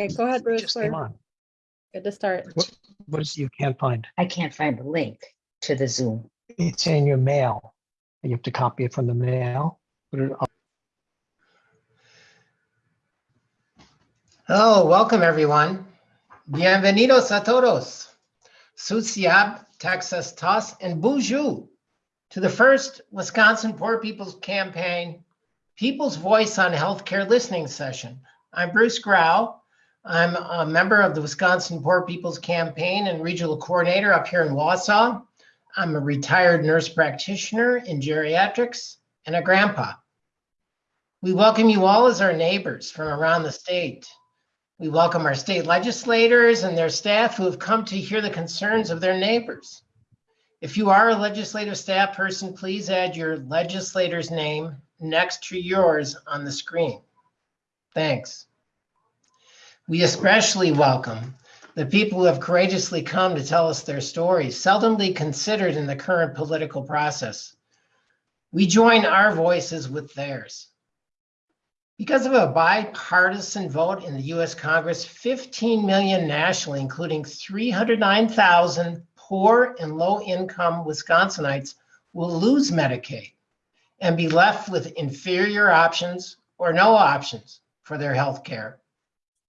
Okay, go ahead, Bruce. Just came We're on. good to start. What, what is you can't find? I can't find the link to the Zoom. It's in your mail. You have to copy it from the mail. Put it up. Hello, welcome everyone. Bienvenidos a todos. Susiab, Texas Tos, and Bonjour to the first Wisconsin Poor People's Campaign People's Voice on Healthcare Listening Session. I'm Bruce Grau. I'm a member of the Wisconsin Poor People's Campaign and regional coordinator up here in Wausau. I'm a retired nurse practitioner in geriatrics and a grandpa. We welcome you all as our neighbors from around the state. We welcome our state legislators and their staff who have come to hear the concerns of their neighbors. If you are a legislative staff person, please add your legislator's name next to yours on the screen. Thanks. We especially welcome the people who have courageously come to tell us their stories, seldomly considered in the current political process. We join our voices with theirs. Because of a bipartisan vote in the US Congress, 15 million nationally, including 309,000 poor and low income Wisconsinites, will lose Medicaid and be left with inferior options or no options for their health care.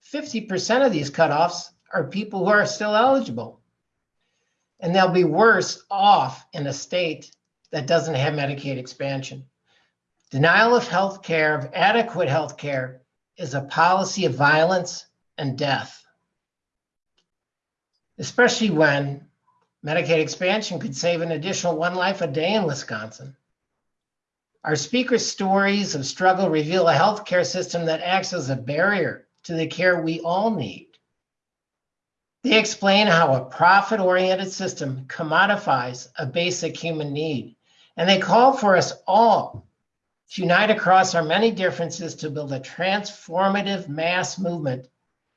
50% of these cutoffs are people who are still eligible. And they'll be worse off in a state that doesn't have Medicaid expansion. Denial of health care, of adequate health care, is a policy of violence and death. Especially when Medicaid expansion could save an additional one life a day in Wisconsin. Our speakers' stories of struggle reveal a healthcare system that acts as a barrier to the care we all need. They explain how a profit oriented system commodifies a basic human need, and they call for us all to unite across our many differences to build a transformative mass movement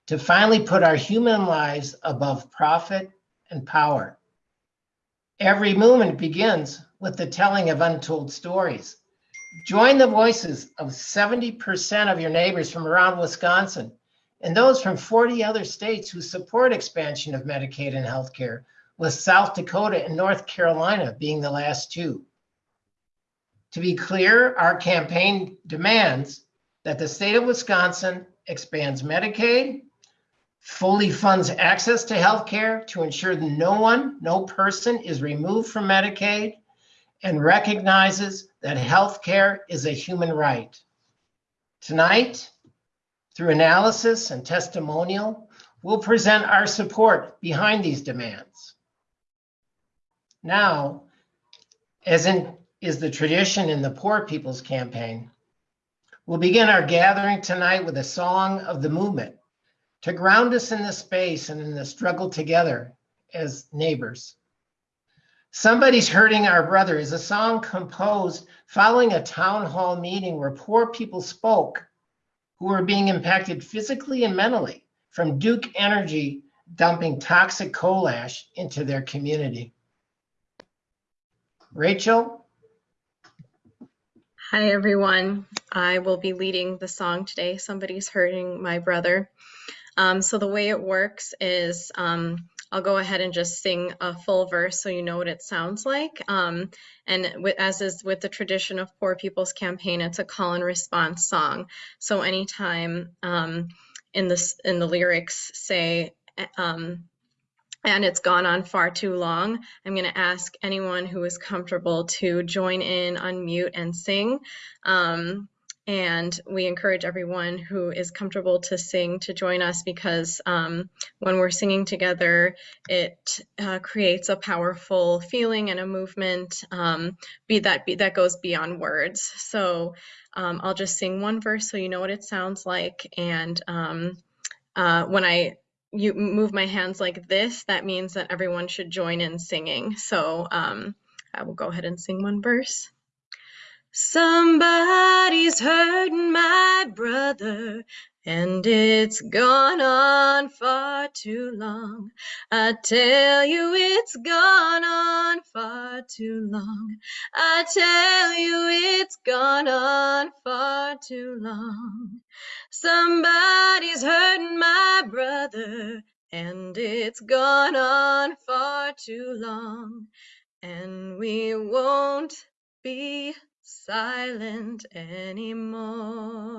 to finally put our human lives above profit and power. Every movement begins with the telling of untold stories. Join the voices of 70% of your neighbors from around Wisconsin and those from 40 other states who support expansion of Medicaid and healthcare, with South Dakota and North Carolina being the last two. To be clear, our campaign demands that the state of Wisconsin expands Medicaid, fully funds access to health care to ensure that no one, no person is removed from Medicaid, and recognizes that health care is a human right. Tonight, through analysis and testimonial, we'll present our support behind these demands. Now, as in is the tradition in the Poor People's Campaign, we'll begin our gathering tonight with a song of the movement to ground us in the space and in the struggle together as neighbors. Somebody's Hurting Our Brother is a song composed following a town hall meeting where poor people spoke who were being impacted physically and mentally from Duke Energy dumping toxic coal ash into their community. Rachel, Hi, everyone. I will be leading the song today, Somebody's Hurting My Brother. Um, so the way it works is um, I'll go ahead and just sing a full verse so you know what it sounds like. Um, and with, as is with the tradition of Poor People's Campaign, it's a call and response song. So anytime um, in, this, in the lyrics say, um, and it's gone on far too long, I'm going to ask anyone who is comfortable to join in, unmute, and sing. Um, and we encourage everyone who is comfortable to sing to join us because um, when we're singing together, it uh, creates a powerful feeling and a movement um, be that be, that goes beyond words. So um, I'll just sing one verse so you know what it sounds like. And um, uh, when I you move my hands like this, that means that everyone should join in singing. So um, I will go ahead and sing one verse. Somebody's hurting my brother, And it's gone on far too long. I tell you, it's gone on far too long. I tell you, it's gone on far too long. Somebody's hurting my brother, and it's gone on far too long. And we won't be silent anymore.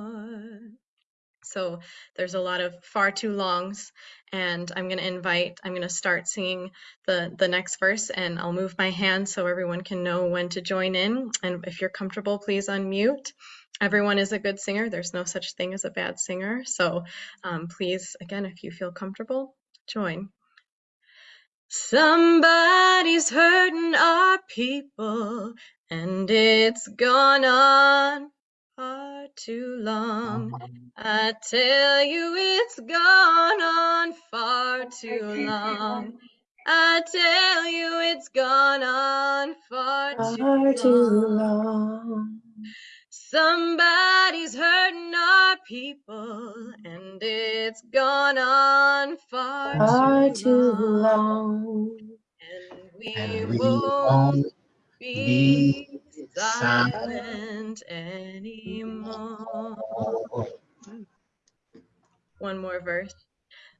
So there's a lot of far too longs, and I'm going to invite, I'm going to start singing the, the next verse, and I'll move my hand so everyone can know when to join in. And if you're comfortable, please unmute. Everyone is a good singer. There's no such thing as a bad singer. So um, please, again, if you feel comfortable, join. Somebody's hurting our people, and it's gone on far too long. I tell you, it's gone on far too long. I tell you, it's gone on far Far too too long. long. Somebody's hurting our people, and it's gone on far Far too too long. long. And we And we won't won't be silent anymore. One more verse.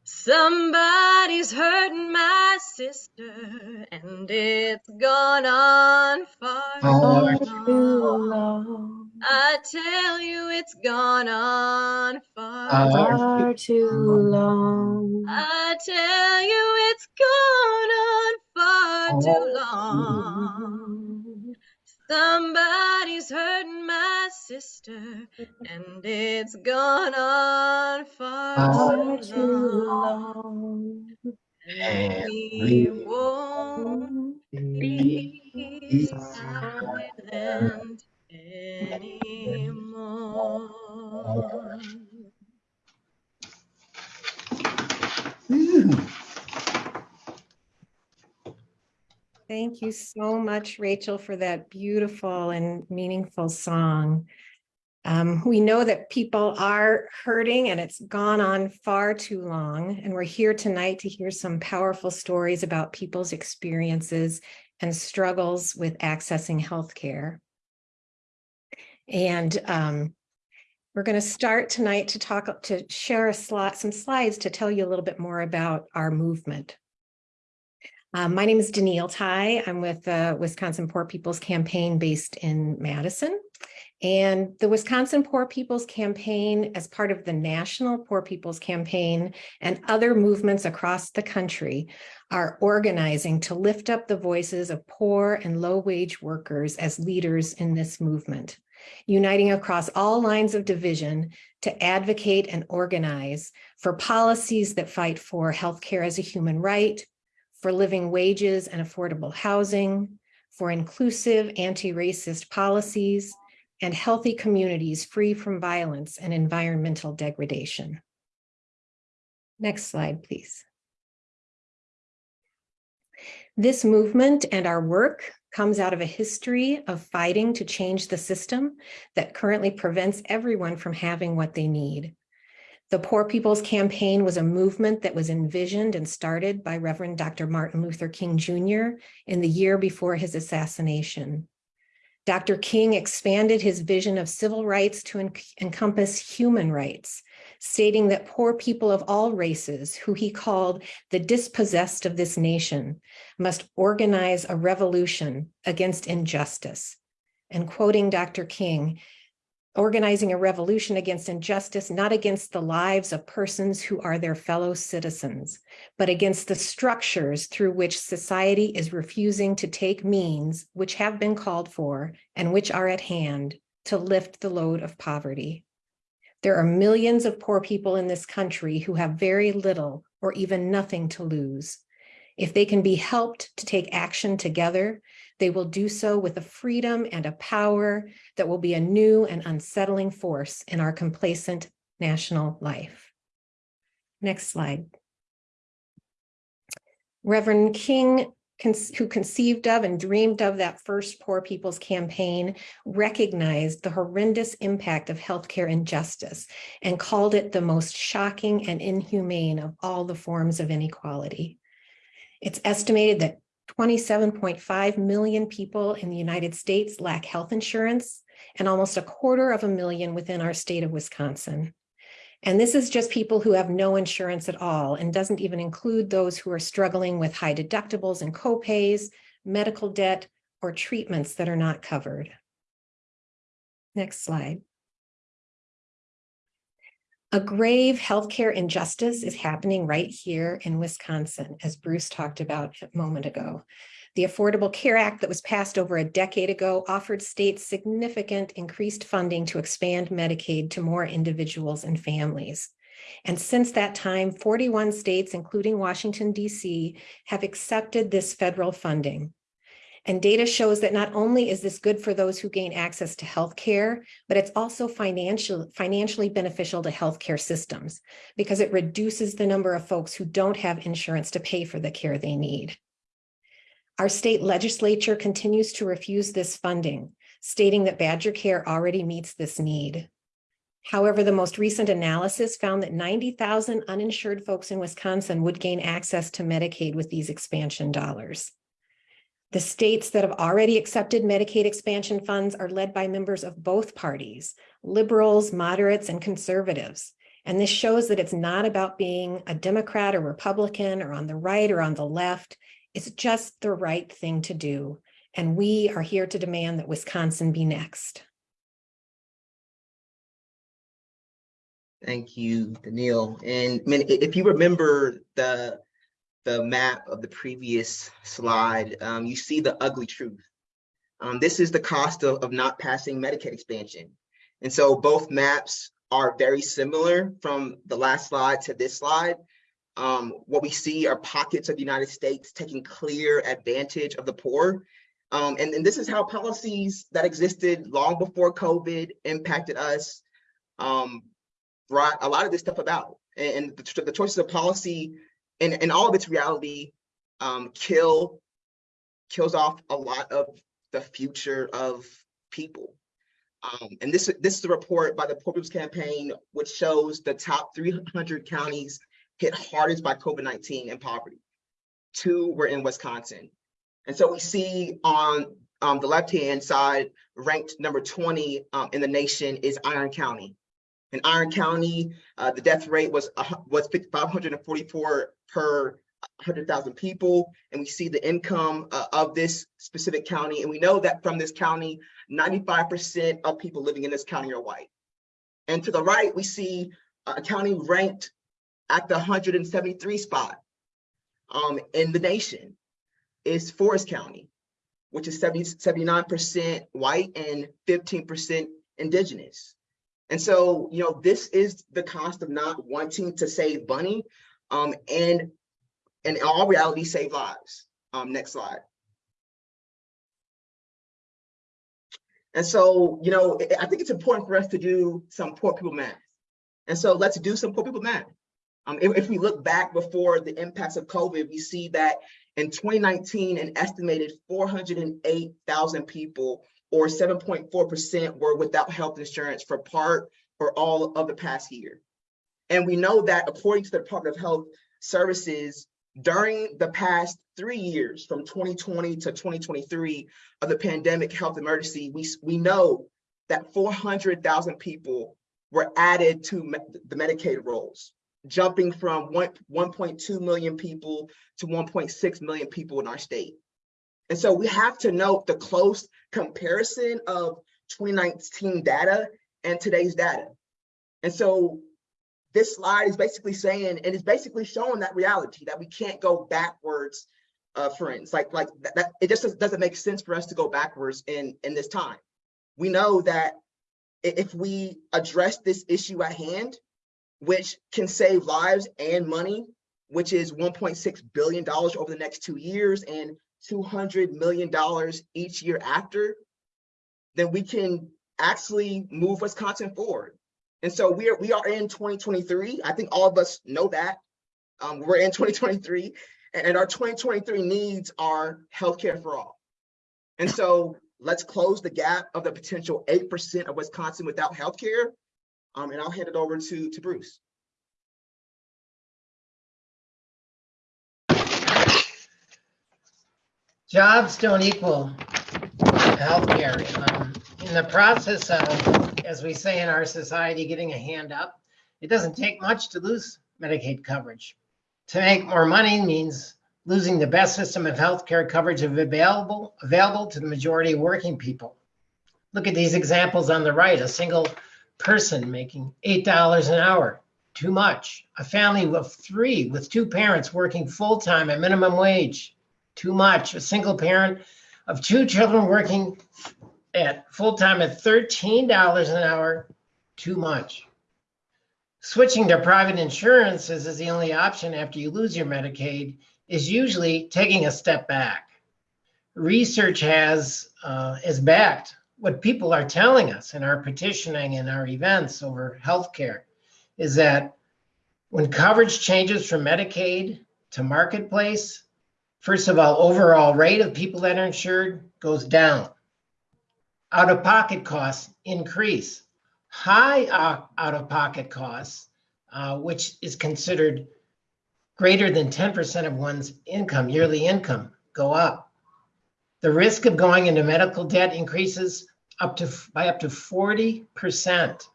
Somebody's hurting my sister, and it's gone on far too long. I tell you, it's gone on Far too long. I tell you, it's gone on far too long. Somebody's hurting my sister, and it's gone on far Far too long. long. And we won't be silent anymore. Ooh. Thank you so much, Rachel, for that beautiful and meaningful song. Um, we know that people are hurting and it's gone on far too long. And we're here tonight to hear some powerful stories about people's experiences and struggles with accessing healthcare. And um, we're going to start tonight to talk, to share a slot, some slides to tell you a little bit more about our movement. Um, my name is Danielle Ty. I'm with the Wisconsin Poor People's Campaign based in Madison. And the Wisconsin Poor People's Campaign, as part of the National Poor People's Campaign and other movements across the country, are organizing to lift up the voices of poor and low-wage workers as leaders in this movement, uniting across all lines of division to advocate and organize for policies that fight for healthcare as a human right, for living wages and affordable housing, for inclusive anti-racist policies, and healthy communities free from violence and environmental degradation. Next slide, please. This movement and our work comes out of a history of fighting to change the system that currently prevents everyone from having what they need. The Poor People's Campaign was a movement that was envisioned and started by Reverend Dr. Martin Luther King Jr. in the year before his assassination. Dr. King expanded his vision of civil rights to en encompass human rights, stating that poor people of all races, who he called the dispossessed of this nation, must organize a revolution against injustice. And quoting Dr. King, organizing a revolution against injustice, not against the lives of persons who are their fellow citizens, but against the structures through which society is refusing to take means which have been called for and which are at hand to lift the load of poverty. There are millions of poor people in this country who have very little or even nothing to lose. If they can be helped to take action together, they will do so with a freedom and a power that will be a new and unsettling force in our complacent national life. Next slide. Reverend King who conceived of and dreamed of that first Poor People's Campaign recognized the horrendous impact of healthcare injustice and called it the most shocking and inhumane of all the forms of inequality. It's estimated that 27.5 million people in the United States lack health insurance and almost a quarter of a million within our state of Wisconsin. And this is just people who have no insurance at all and doesn't even include those who are struggling with high deductibles and copays, medical debt, or treatments that are not covered. Next slide. A grave healthcare injustice is happening right here in Wisconsin, as Bruce talked about a moment ago. The Affordable Care Act that was passed over a decade ago offered states significant increased funding to expand Medicaid to more individuals and families. And since that time, 41 states, including Washington, DC, have accepted this federal funding. And data shows that not only is this good for those who gain access to health care, but it's also financial, financially beneficial to healthcare systems because it reduces the number of folks who don't have insurance to pay for the care they need. Our state legislature continues to refuse this funding, stating that BadgerCare already meets this need. However, the most recent analysis found that 90,000 uninsured folks in Wisconsin would gain access to Medicaid with these expansion dollars. The states that have already accepted Medicaid expansion funds are led by members of both parties, liberals, moderates, and conservatives. And this shows that it's not about being a Democrat or Republican or on the right or on the left. It's just the right thing to do. And we are here to demand that Wisconsin be next. Thank you, Danielle. And I mean, if you remember the the map of the previous slide, um, you see the ugly truth. Um, this is the cost of, of not passing Medicaid expansion. And so both maps are very similar from the last slide to this slide. Um, what we see are pockets of the United States taking clear advantage of the poor. Um, and, and this is how policies that existed long before COVID impacted us. Um, brought a lot of this stuff about. And, and the, the choices of policy and, and all of its reality um, kill kills off a lot of the future of people. Um, and this this is a report by the Poor People's Campaign, which shows the top 300 counties hit hardest by COVID-19 and poverty. Two were in Wisconsin. And so we see on um, the left-hand side, ranked number 20 um, in the nation is Iron County. In Iron County, uh, the death rate was hu- was 544 per 100,000 people, and we see the income uh, of this specific county, and we know that from this county, 95% of people living in this county are white. And to the right, we see a county ranked at the 173 spot um, in the nation is Forest County, which is 70, 79% white and 15% indigenous. And so, you know, this is the cost of not wanting to save money um, and in all reality, save lives. Um, next slide. And so, you know, I- I think it's important for us to do some poor people math. And so let's do some poor people math. Um, if, if we look back before the impacts of COVID, we see that in 2019, an estimated 408,000 people or 7.4% were without health insurance for part or all of the past year. And we know that according to the Department of Health Services, during the past three years, from 2020 to 2023 of the pandemic health emergency, we, we know that 400,000 people were added to the Medicaid rolls, jumping from 1.2 million people to 1.6 million people in our state. And so we have to note the close comparison of 2019 data and today's data. And so this slide is basically saying, and it's basically showing that reality that we can't go backwards, uh, friends. Like, like that, that- it just doesn't- make sense for us to go backwards in in this time. We know that if we address this issue at hand, which can save lives and money, which is 1.6 billion dollars over the next two years and 200 million dollars each year after, then we can actually move Wisconsin forward. And so we are we are in 2023. I think all of us know that. Um, we're in 2023. And our 2023 needs are healthcare for all. And so let's close the gap of the potential 8% of Wisconsin without healthcare. Um, and I'll hand it over to, to Bruce. Jobs don't equal healthcare. Um, In the process of, as we say in our society, getting a hand up, it doesn't take much to lose Medicaid coverage. To make more money means losing the best system of healthcare coverage available, available to the majority of working people. Look at these examples on the right, a single person making $8 an hour, too much. A family of three with two parents working full-time at minimum wage, too much. A single parent of two children working at full-time at $13 an hour, too much. Switching to private insurance as is the only option after you lose your Medicaid is usually taking a step back. Research has uh, is backed what people are telling us in our petitioning and our events over healthcare is that when coverage changes from Medicaid to marketplace, first of all, overall rate of people that are insured goes down. Out of pocket costs increase. High out of pocket costs, uh, which is considered greater than 10% of one's income, yearly income, go up. The risk of going into medical debt increases up to by up to 40%.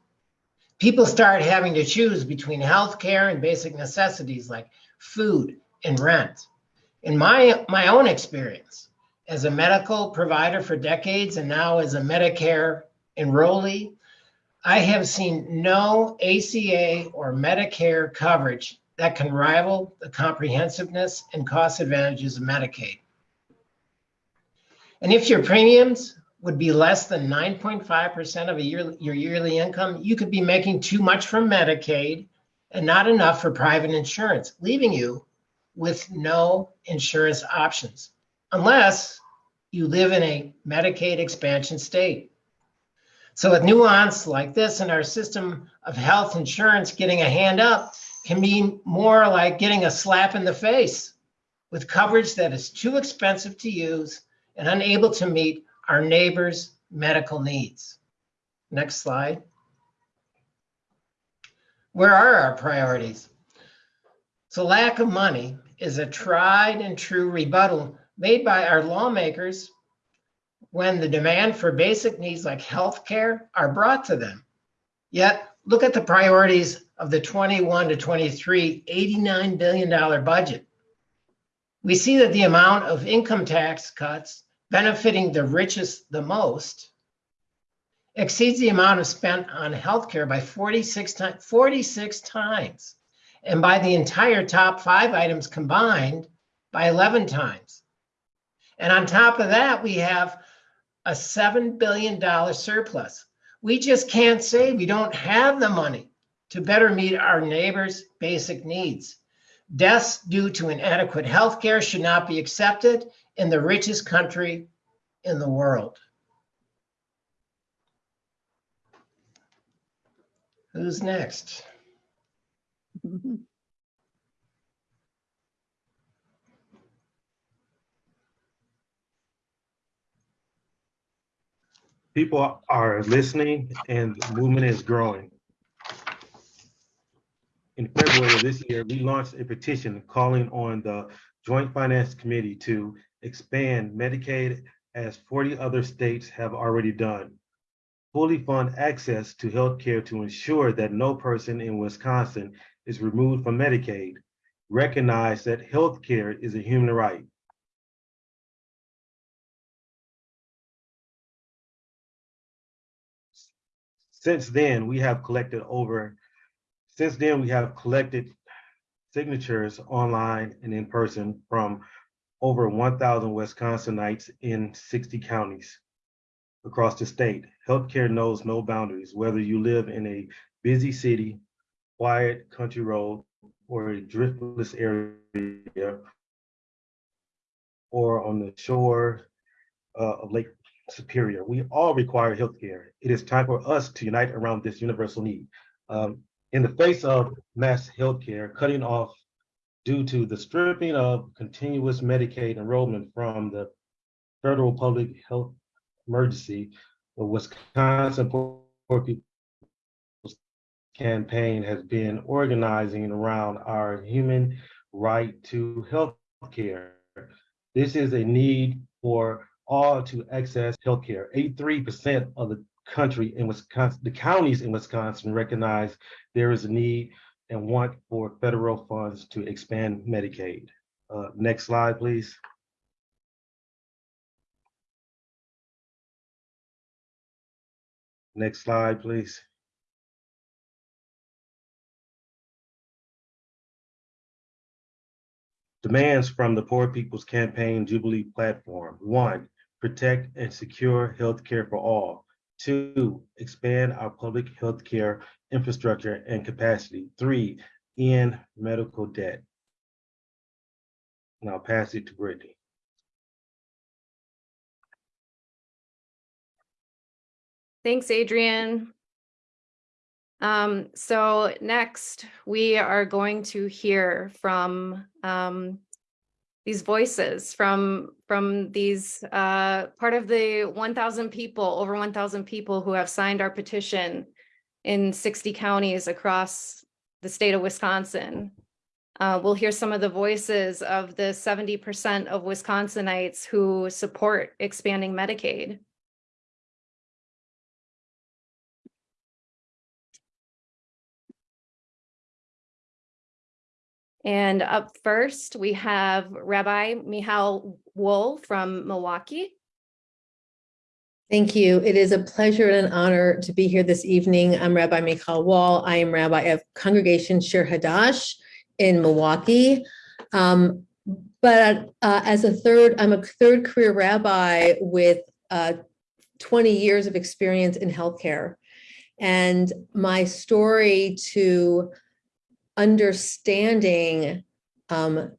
People start having to choose between health care and basic necessities like food and rent. In my, my own experience, as a medical provider for decades and now as a Medicare enrollee, I have seen no ACA or Medicare coverage that can rival the comprehensiveness and cost advantages of Medicaid. And if your premiums would be less than 9.5% of year, your yearly income, you could be making too much from Medicaid and not enough for private insurance, leaving you with no insurance options, unless you live in a Medicaid expansion state. So with nuance like this in our system of health insurance, getting a hand up can mean more like getting a slap in the face with coverage that is too expensive to use and unable to meet our neighbors' medical needs. Next slide. Where are our priorities? So lack of money is a tried and true rebuttal made by our lawmakers when the demand for basic needs like healthcare are brought to them. Yet, look at the priorities of the 21 to 23 $89 billion budget. We see that the amount of income tax cuts benefiting the richest the most exceeds the amount of spent on healthcare by 46 times 46 times and by the entire top five items combined by 11 times and on top of that we have a $7 billion surplus we just can't say we don't have the money to better meet our neighbors basic needs deaths due to inadequate health care should not be accepted in the richest country in the world. Who's next? People are listening and the movement is growing. In February of this year, we launched a petition calling on the Joint Finance Committee to expand Medicaid as 40 other states have already done. Fully fund access to healthcare to ensure that no person in Wisconsin is removed from Medicaid. Recognize that healthcare is a human right. Since then, we have collected over, since then, we have collected signatures online and in person from over 1,000 Wisconsinites in 60 counties across the state. Healthcare knows no boundaries, whether you live in a busy city, quiet country road, or a driftless area, or on the shore uh, of Lake Superior. We all require healthcare. It is time for us to unite around this universal need. Um, in the face of mass healthcare, cutting off due to the stripping of continuous Medicaid enrollment from the federal public health emergency, the Wisconsin Poor People's Campaign has been organizing around our human right to health care. This is a need for all to access healthcare. Eighty-three percent of the country in Wisconsin, the counties in Wisconsin recognize there is a need and want for federal funds to expand Medicaid. Uh, next slide, please. Next slide, please. Demands from the Poor People's Campaign Jubilee platform. One, protect and secure healthcare for all. Two, expand our public healthcare infrastructure and capacity. Three, end medical debt. And I'll pass it to Brittany. Thanks, Adrian. Um, so next, we are going to hear from um, these voices from from these uh, part of the 1,000 people, over 1,000 people who have signed our petition in 60 counties across the state of Wisconsin. Uh, we'll hear some of the voices of the 70% of Wisconsinites who support expanding Medicaid. And up first, we have Rabbi Michal Woll from Milwaukee. Thank you. It is a pleasure and an honor to be here this evening. I'm Rabbi Michal Woll. I am Rabbi of Congregation Shir Hadash in Milwaukee. Um, but uh, as a third, I'm a third career rabbi with uh, 20 years of experience in healthcare. And my story to understanding um,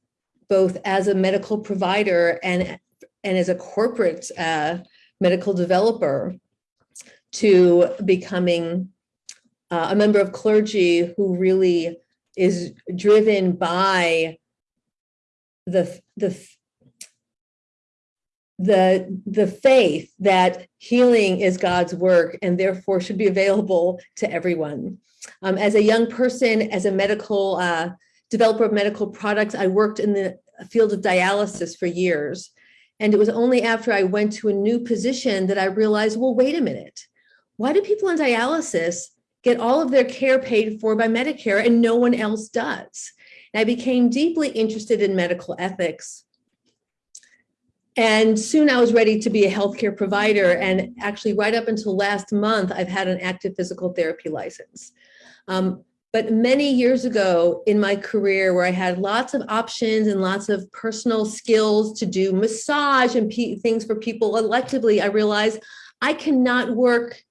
both as a medical provider and, and as a corporate uh, medical developer to becoming uh, a member of clergy who really is driven by the, the, the, the faith that healing is God's work and therefore should be available to everyone. Um, as a young person, as a medical uh, developer of medical products, I worked in the field of dialysis for years. And it was only after I went to a new position that I realized, well, wait a minute. Why do people on dialysis get all of their care paid for by Medicare and no one else does? And I became deeply interested in medical ethics. And soon I was ready to be a healthcare provider. And actually right up until last month, I've had an active physical therapy license. Um, but many years ago in my career where I had lots of options and lots of personal skills to do massage and things for people electively, I realized I cannot work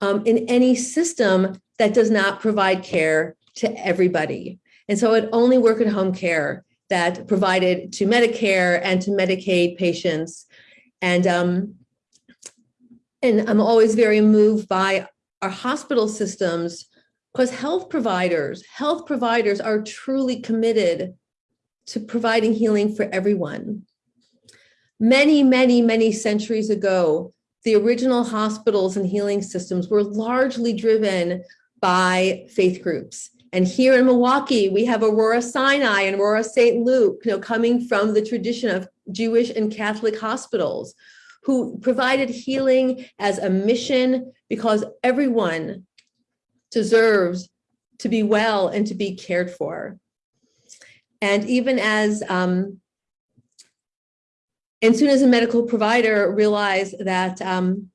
um, in any system that does not provide care to everybody. And so I'd only work at home care that provided to Medicare and to Medicaid patients. And, um, and I'm always very moved by our hospital systems because health providers, health providers are truly committed to providing healing for everyone. Many, many, many centuries ago, the original hospitals and healing systems were largely driven by faith groups. And here in Milwaukee, we have Aurora Sinai and Aurora St. Luke, you know, coming from the tradition of Jewish and Catholic hospitals who provided healing as a mission because everyone deserves to be well and to be cared for. And even as, um, and soon as a medical provider realized that um,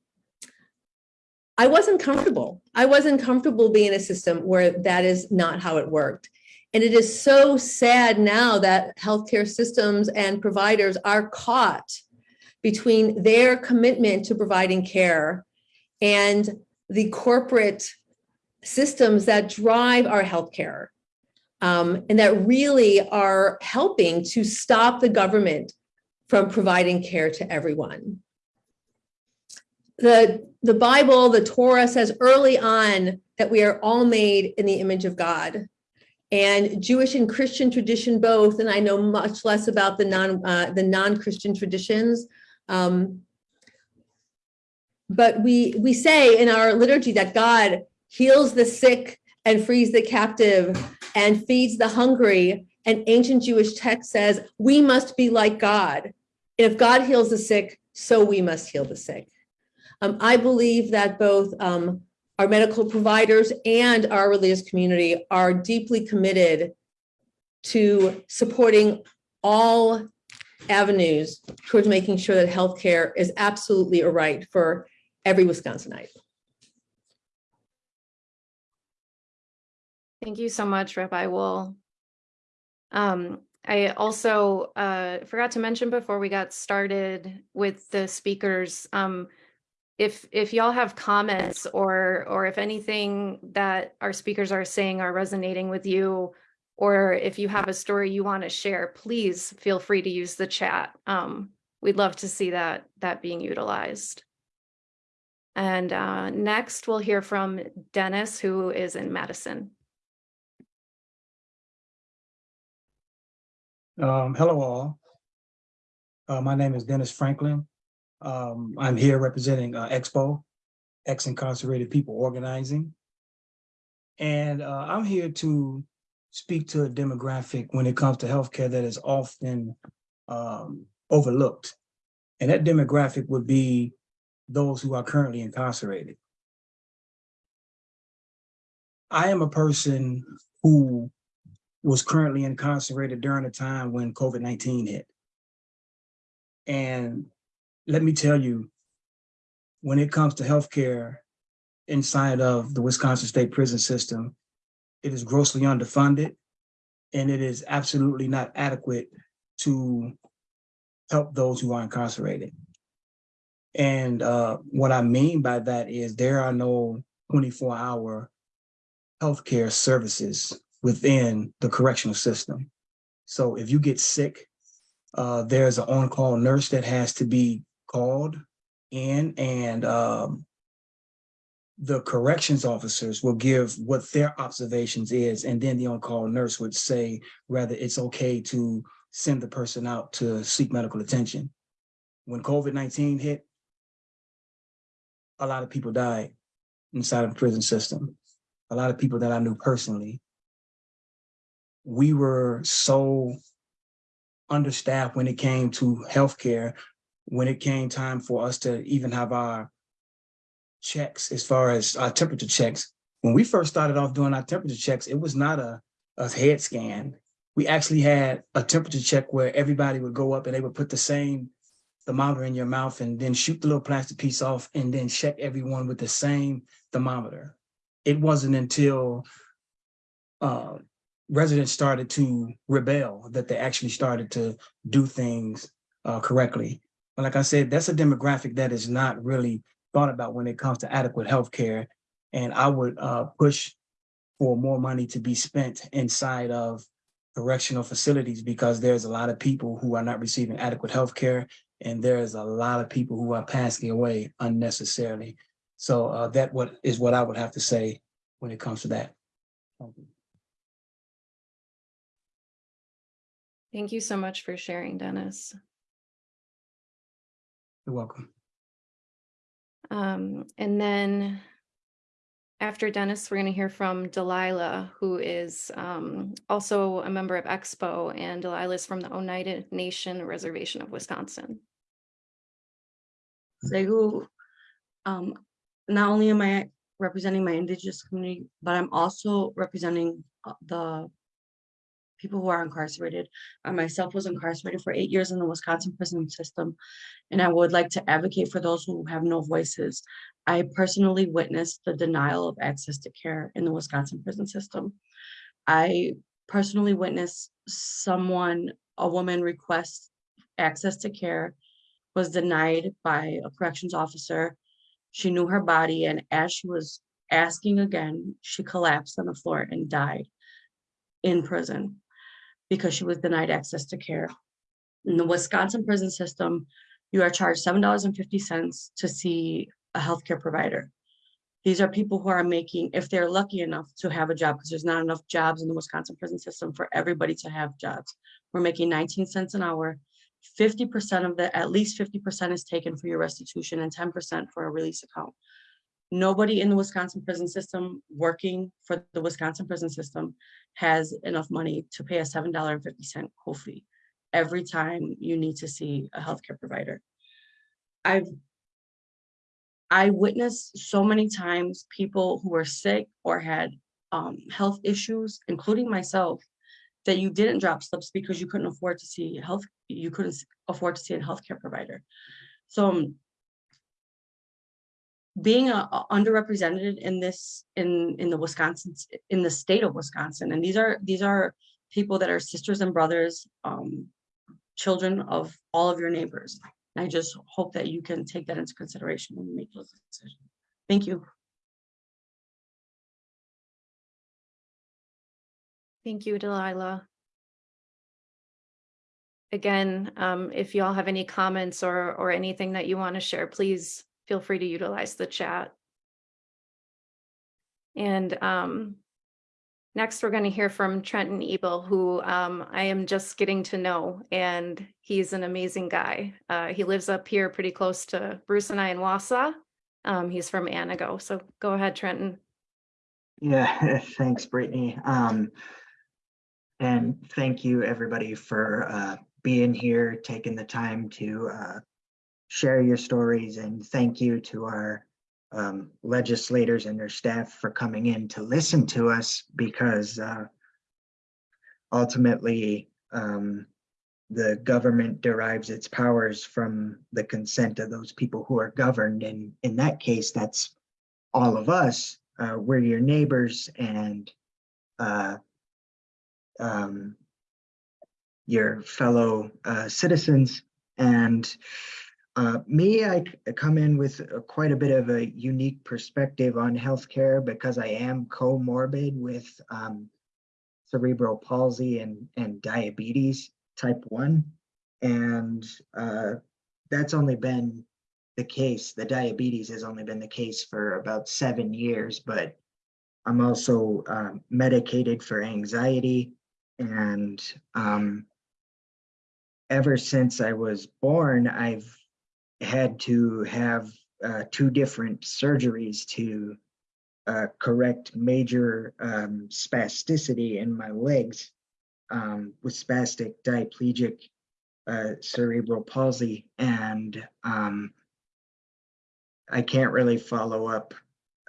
I wasn't comfortable. I wasn't comfortable being in a system where that is not how it worked. And it is so sad now that healthcare systems and providers are caught between their commitment to providing care and the corporate systems that drive our healthcare um, and that really are helping to stop the government from providing care to everyone. The, the Bible, the Torah says early on that we are all made in the image of God. and Jewish and Christian tradition both, and I know much less about the non, uh, the non-Christian traditions. Um, but we, we say in our liturgy that God heals the sick and frees the captive and feeds the hungry. And ancient Jewish text says, we must be like God. If God heals the sick, so we must heal the sick. Um, I believe that both um, our medical providers and our religious community are deeply committed to supporting all avenues towards making sure that healthcare is absolutely a right for every Wisconsinite. Thank you so much, Rabbi Woll. Um, I also uh, forgot to mention before we got started with the speakers, um, if if y'all have comments or or if anything that our speakers are saying are resonating with you, or if you have a story you want to share, please feel free to use the chat. Um, we'd love to see that that being utilized. And uh, next, we'll hear from Dennis, who is in Madison. Um, hello all. Uh, my name is Dennis Franklin. Um, I'm here representing uh, Expo, Ex-Incarcerated People Organizing. And uh, I'm here to speak to a demographic when it comes to healthcare that is often um, overlooked. And that demographic would be those who are currently incarcerated. I am a person who was currently incarcerated during a time when COVID-19 hit. And let me tell you, when it comes to healthcare inside of the Wisconsin State Prison System, it is grossly underfunded and it is absolutely not adequate to help those who are incarcerated. And uh, what I mean by that is there are no 24 hour healthcare services within the correctional system. So if you get sick, uh, there's an on-call nurse that has to be called in and um, the corrections officers will give what their observations is, and then the on-call nurse would say whether it's okay to send the person out to seek medical attention. When COVID-19 hit, a lot of people died inside of the prison system. A lot of people that I knew personally. We were so understaffed when it came to healthcare, when it came time for us to even have our checks as far as our temperature checks. When we first started off doing our temperature checks, it was not a, a head scan. We actually had a temperature check where everybody would go up and they would put the same thermometer in your mouth and then shoot the little plastic piece off and then check everyone with the same thermometer. It wasn't until uh, residents started to rebel that they actually started to do things uh, correctly. But like I said, that's a demographic that is not really thought about when it comes to adequate health care. And I would uh, push for more money to be spent inside of correctional facilities because there's a lot of people who are not receiving adequate health care and there's a lot of people who are passing away unnecessarily. So uh, that what is what I would have to say when it comes to that. Thank you so much for sharing, Dennis. You're welcome. Um, and then after Dennis, we're going to hear from Delilah, who is um, also a member of Expo, and Delilah is from the Oneida Nation Reservation of Wisconsin. Segu, um, not only am I representing my indigenous community, but I'm also representing uh, the people who are incarcerated. I myself was incarcerated for eight years in the Wisconsin prison system, and I would like to advocate for those who have no voices. I personally witnessed the denial of access to care in the Wisconsin prison system. I personally witnessed someone, a woman request access to care, was denied by a corrections officer. She knew her body, and as she was asking again, she collapsed on the floor and died in prison because she was denied access to care. In the Wisconsin prison system, you are charged seven dollars and fifty cents to see a healthcare provider. These are people who are making, if they're lucky enough to have a job, because there's not enough jobs in the Wisconsin prison system for everybody to have jobs. We're making 19 cents an hour. 50% of the, at least 50% is taken for your restitution and 10% for a release account. Nobody in the Wisconsin prison system working for the Wisconsin prison system has enough money to pay a $7.50 co-fee every time you need to see a healthcare provider. I've I witnessed so many times people who were sick or had um, health issues, including myself, that you didn't drop slips because you couldn't afford to see health, you couldn't afford to see a healthcare provider. So um, being a, a underrepresented in this, in, in the Wisconsin, in the state of Wisconsin, and these are, these are people that are sisters and brothers, um, children of all of your neighbors. And I just hope that you can take that into consideration when you make those decisions. Thank you. Thank you, Delilah. Again, um, if y'all have any comments or, or anything that you want to share, please feel free to utilize the chat. And, um, next we're going to hear from Trenton Ebel, who, um, I am just getting to know, and he's an amazing guy. Uh, he lives up here pretty close to Bruce and I in Wausau. Um, he's from Antigo, so go ahead, Trenton. Yeah, thanks, Brittany. Um, and thank you, everybody, for uh, being here, taking the time to uh, share your stories, and thank you to our um, legislators and their staff for coming in to listen to us because uh, ultimately um, the government derives its powers from the consent of those people who are governed, and in that case, that's all of us. Uh, we're your neighbors and uh, um, your fellow uh, citizens. And uh, me, I come in with uh, quite a bit of a unique perspective on healthcare because I am comorbid with um, cerebral palsy and, and diabetes type 1. And uh, that's only been the case. The diabetes has only been the case for about seven years, but I'm also um, medicated for anxiety. And um, ever since I was born, I've had to have uh, two different surgeries to uh, correct major um, spasticity in my legs um, with spastic diplegic uh, cerebral palsy. And um, I can't really follow up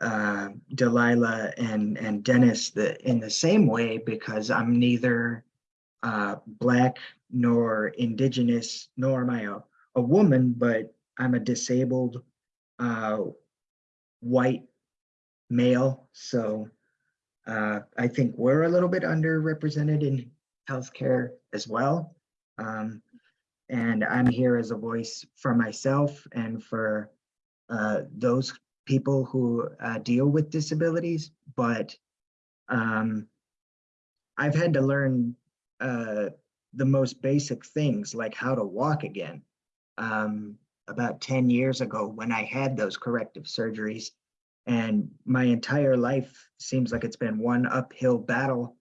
uh, Delilah and, and Dennis the, in the same way because I'm neither uh, Black nor Indigenous, nor am I a, a woman, but I'm a disabled uh, white male. So uh, I think we're a little bit underrepresented in healthcare as well. Um, and I'm here as a voice for myself and for uh, those people who uh, deal with disabilities, but um, I've had to learn uh, the most basic things like how to walk again. Um, about 10 years ago when I had those corrective surgeries and my entire life seems like it's been one uphill battle.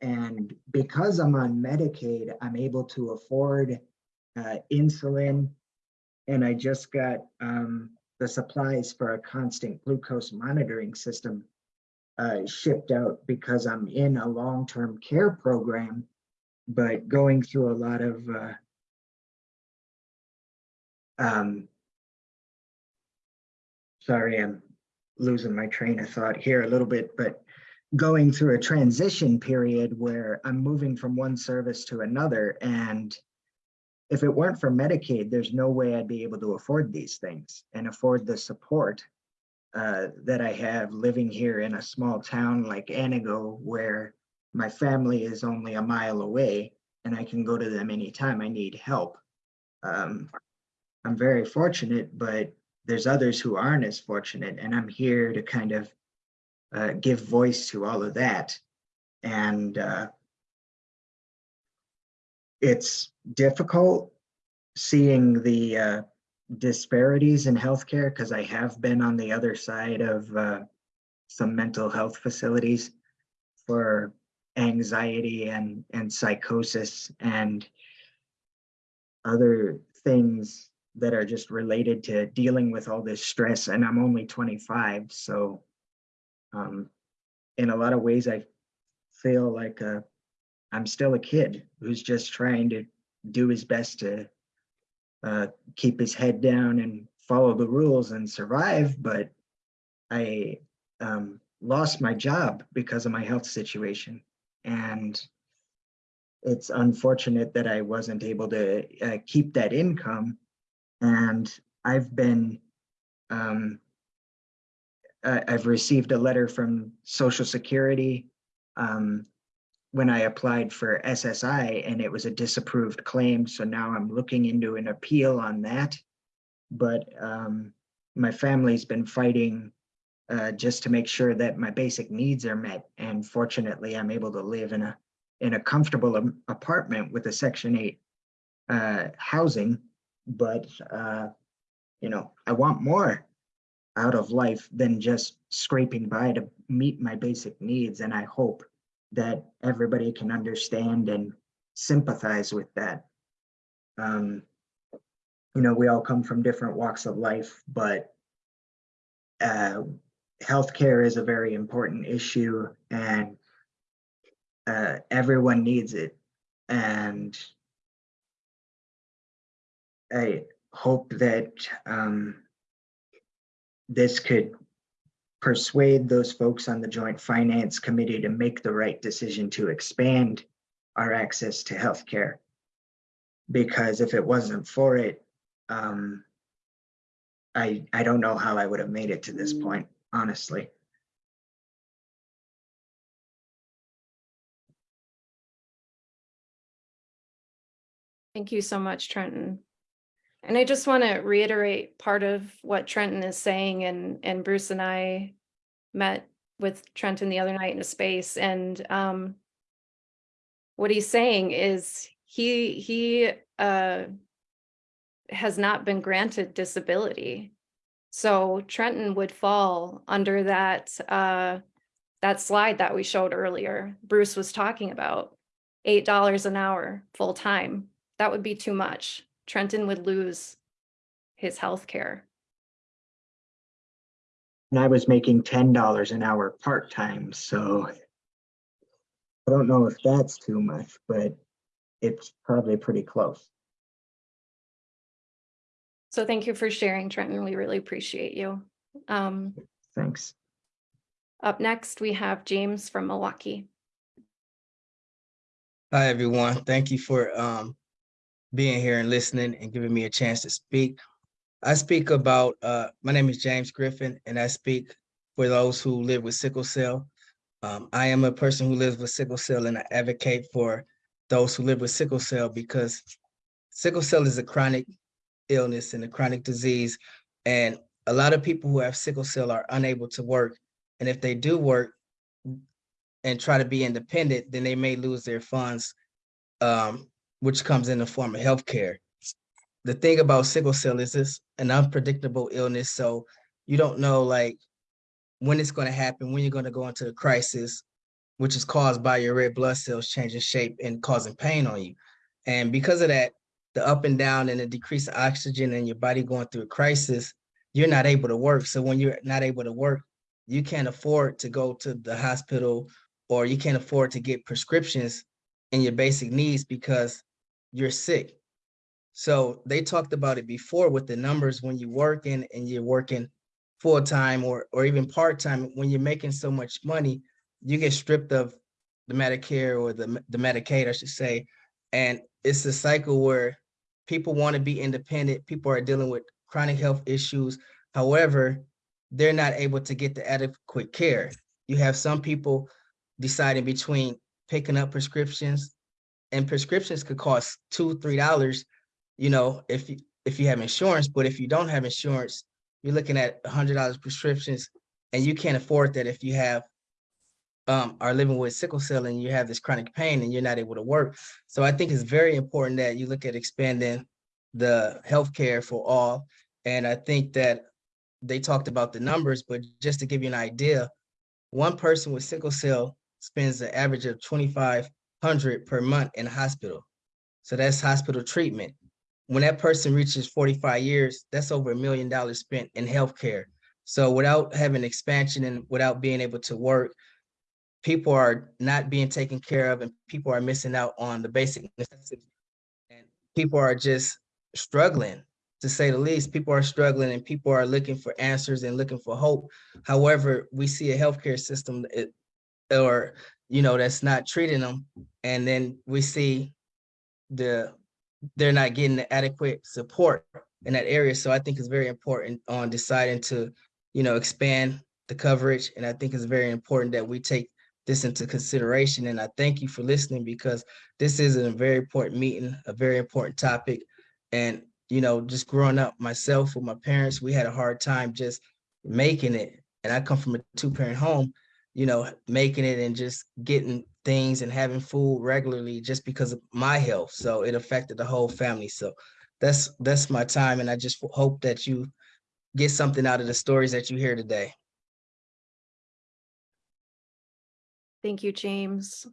And because I'm on Medicaid, I'm able to afford uh, insulin and I just got um, the supplies for a constant glucose monitoring system uh, shipped out because I'm in a long-term care program, but going through a lot of uh, um, sorry, I'm losing my train of thought here a little bit, but going through a transition period where I'm moving from one service to another and if it weren't for Medicaid, there's no way I'd be able to afford these things and afford the support uh, that I have living here in a small town like Antigo, where my family is only a mile away and I can go to them anytime I need help. Um, I'm very fortunate, but there's others who aren't as fortunate, and I'm here to kind of uh, give voice to all of that. And uh, it's difficult seeing the uh, disparities in healthcare because I have been on the other side of uh, some mental health facilities for anxiety and, and psychosis and other things that are just related to dealing with all this stress. And I'm only 25, so um, in a lot of ways, I feel like uh, I'm still a kid who's just trying to do his best to uh, keep his head down and follow the rules and survive. But I um, lost my job because of my health situation. And it's unfortunate that I wasn't able to uh, keep that income. And I've been, um, I've received a letter from Social Security um, when I applied for SSI and it was a disapproved claim. So now I'm looking into an appeal on that. But um, my family's been fighting uh, just to make sure that my basic needs are met. And fortunately, I'm able to live in a in a comfortable apartment with a Section 8 uh, housing. But, uh, you know, I want more out of life than just scraping by to meet my basic needs. And I hope that everybody can understand and sympathize with that. Um, you know, we all come from different walks of life, but uh, healthcare is a very important issue and uh, everyone needs it. And I hope that um, this could persuade those folks on the Joint Finance Committee to make the right decision to expand our access to healthcare. Because if it wasn't for it, um, I, I don't know how I would have made it to this point, honestly. Thank you so much, Trenton. And I just want to reiterate part of what Trenton is saying and, and Bruce and I met with Trenton the other night in a space and, um, what he's saying is he, he, uh, has not been granted disability. So Trenton would fall under that, uh, that slide that we showed earlier, Bruce was talking about, eight dollars an hour, full-time. That would be too much. Trenton would lose his health care. And I was making ten dollars an hour part-time, so I don't know if that's too much, but it's probably pretty close. So thank you for sharing, Trenton. We really appreciate you. Um, Thanks. up next, we have James from Milwaukee. Hi, everyone. Thank you for um, being here and listening and giving me a chance to speak. I speak about, uh, my name is James Griffin, and I speak for those who live with sickle cell. Um, I am a person who lives with sickle cell and I advocate for those who live with sickle cell because sickle cell is a chronic illness and a chronic disease. And a lot of people who have sickle cell are unable to work. And if they do work, and try to be independent, then they may lose their funds, um, which comes in the form of healthcare. The thing about sickle cell is it's an unpredictable illness, so you don't know like when it's going to happen, when you're going to go into a crisis, which is caused by your red blood cells changing shape and causing pain on you. And because of that, the up and down and the decrease of oxygen and your body going through a crisis, you're not able to work. So when you're not able to work, you can't afford to go to the hospital or you can't afford to get prescriptions in your basic needs because you're sick. So they talked about it before with the numbers when you're working and you're working full time or or even part time. When you're making so much money, you get stripped of the Medicare or the the Medicaid, I should say, and it's a cycle where people want to be independent. People are dealing with chronic health issues. However, they're not able to get the adequate care. You have some people deciding between picking up prescriptions and prescriptions could cost two, three dollars, you know, if you if you have insurance, but if you don't have insurance, you're looking at a hundred dollars prescriptions and you can't afford that if you have um are living with sickle cell and you have this chronic pain and you're not able to work. So I think it's very important that you look at expanding the healthcare for all. And I think that they talked about the numbers, but just to give you an idea, one person with sickle cell spends an average of twenty-five hundred per month in hospital. So that's hospital treatment. When that person reaches forty-five years, that's over a million dollars spent in healthcare. So without having expansion and without being able to work, people are not being taken care of and people are missing out on the basic necessities. And people are just struggling, to say the least. People are struggling and people are looking for answers and looking for hope. However, we see a healthcare system or, you know, that's not treating them. And then we see the, they're not getting the adequate support in that area. So I think it's very important on deciding to, you know, expand the coverage. And I think it's very important that we take this into consideration. And I thank you for listening because this is a very important meeting, a very important topic. And, you know, just growing up myself with my parents, we had a hard time just making it. And I come from a two parent home, you know, making it and just getting things and having food regularly just because of my health. So it affected the whole family. So that's that's my time. And I just hope that you get something out of the stories that you hear today. Thank you, James.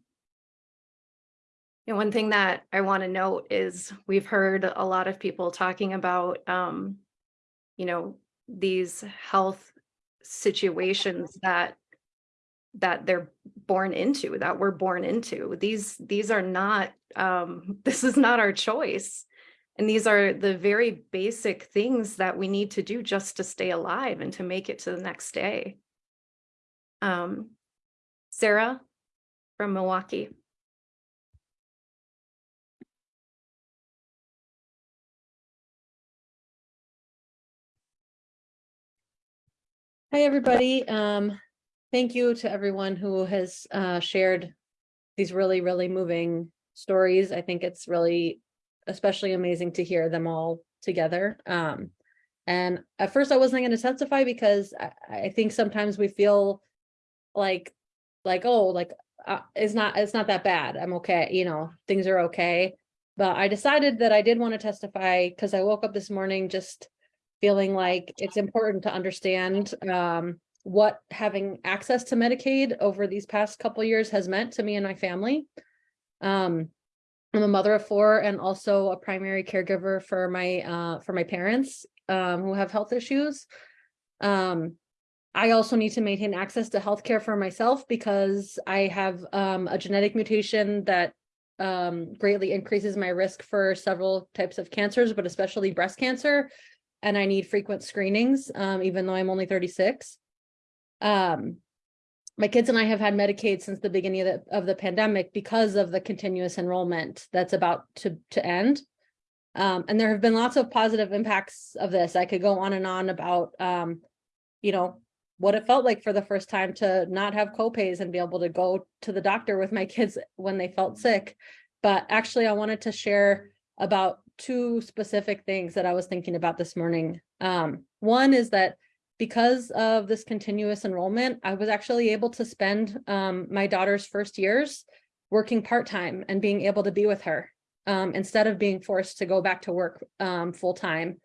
And one thing that I want to note is we've heard a lot of people talking about, um, you know, these health situations that that they're born into, that we're born into. These these are not, um, this is not our choice. And these are the very basic things that we need to do just to stay alive and to make it to the next day. Um, Sarah from Milwaukee. Hi, everybody. Um, thank you to everyone who has uh, shared these really, really moving stories. I think it's really especially amazing to hear them all together. Um, and at first I wasn't going to testify because I, I think sometimes we feel like, like, oh, like, uh, it's not, it's not that bad. I'm okay. You know, things are okay. But I decided that I did want to testify because I woke up this morning just feeling like it's important to understand um, what having access to Medicaid over these past couple years has meant to me and my family. Um, I'm a mother of four and also a primary caregiver for my uh, for my parents um, who have health issues. Um, I also need to maintain access to healthcare for myself because I have um, a genetic mutation that um, greatly increases my risk for several types of cancers, but especially breast cancer. And I need frequent screenings, um, even though I'm only 36. Um, my kids and I have had Medicaid since the beginning of the, of the pandemic because of the continuous enrollment that's about to, to end. Um, and there have been lots of positive impacts of this. I could go on and on about, um, you know, what it felt like for the first time to not have copays and be able to go to the doctor with my kids when they felt sick. But actually, I wanted to share about two specific things that I was thinking about this morning. Um, one is that because of this continuous enrollment, I was actually able to spend um, my daughter's first years working part-time and being able to be with her um, instead of being forced to go back to work um, full-time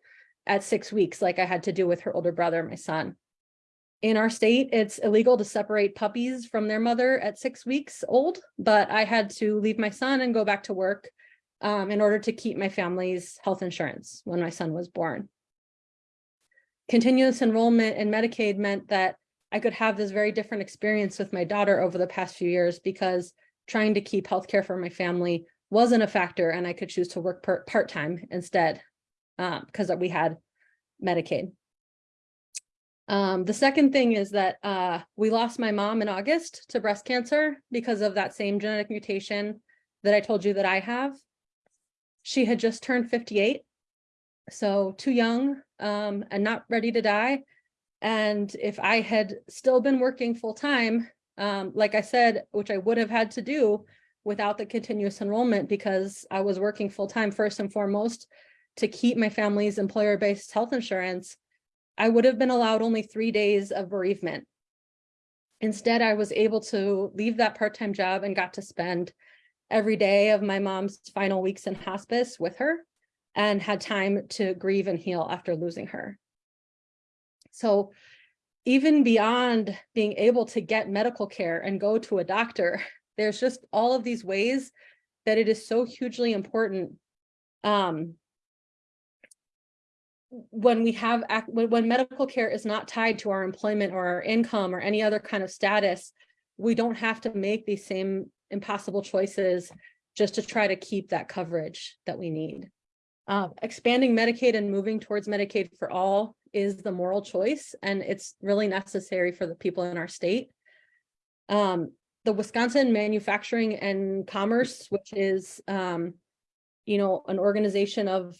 at six weeks like I had to do with her older brother, my son. In our state, it's illegal to separate puppies from their mother at six weeks old, but I had to leave my son and go back to work um, in order to keep my family's health insurance when my son was born. Continuous enrollment in Medicaid meant that I could have this very different experience with my daughter over the past few years because trying to keep healthcare for my family wasn't a factor and I could choose to work part-time instead because um, we had Medicaid. Um, the second thing is that uh, we lost my mom in August to breast cancer because of that same genetic mutation that I told you that I have. She had just turned 58, so too young um, and not ready to die. And if I had still been working full time, um, like I said, which I would have had to do without the continuous enrollment because I was working full time first and foremost to keep my family's employer-based health insurance, I would have been allowed only three days of bereavement. Instead, I was able to leave that part-time job and got to spend every day of my mom's final weeks in hospice with her and had time to grieve and heal after losing her. So even beyond being able to get medical care and go to a doctor, there's just all of these ways that it is so hugely important um, when we have, when, when medical care is not tied to our employment or our income or any other kind of status, we don't have to make these same impossible choices just to try to keep that coverage that we need. Uh, expanding Medicaid and moving towards Medicaid for all is the moral choice, and it's really necessary for the people in our state. Um, the Wisconsin Manufacturing and Commerce, which is, um, you know, an organization of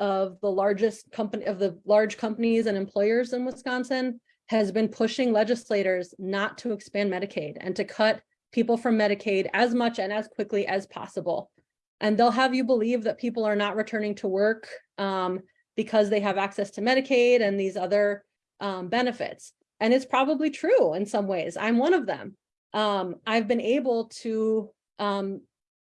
of the largest company of the large companies and employers in Wisconsin has been pushing legislators not to expand Medicaid and to cut people from Medicaid as much and as quickly as possible. And they'll have you believe that people are not returning to work um, because they have access to Medicaid and these other um, benefits. And it's probably true in some ways. I'm one of them. Um, I've been able to um,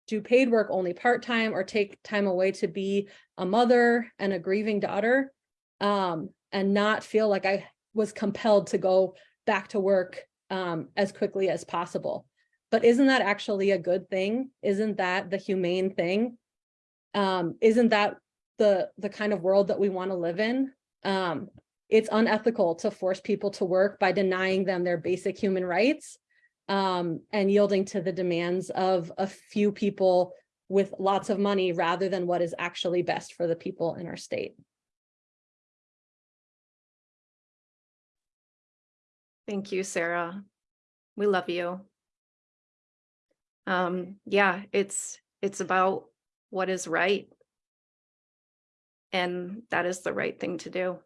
do paid work only part-time or take time away to be a mother and a grieving daughter um, and not feel like I was compelled to go back to work um, as quickly as possible. But isn't that actually a good thing? Isn't that the humane thing? Um, isn't that the the kind of world that we want to live in? Um, it's unethical to force people to work by denying them their basic human rights um, and yielding to the demands of a few people with lots of money rather than what is actually best for the people in our state. Thank you, Sarah. We love you. Um, yeah, it's, it's about what is right. And that is the right thing to do.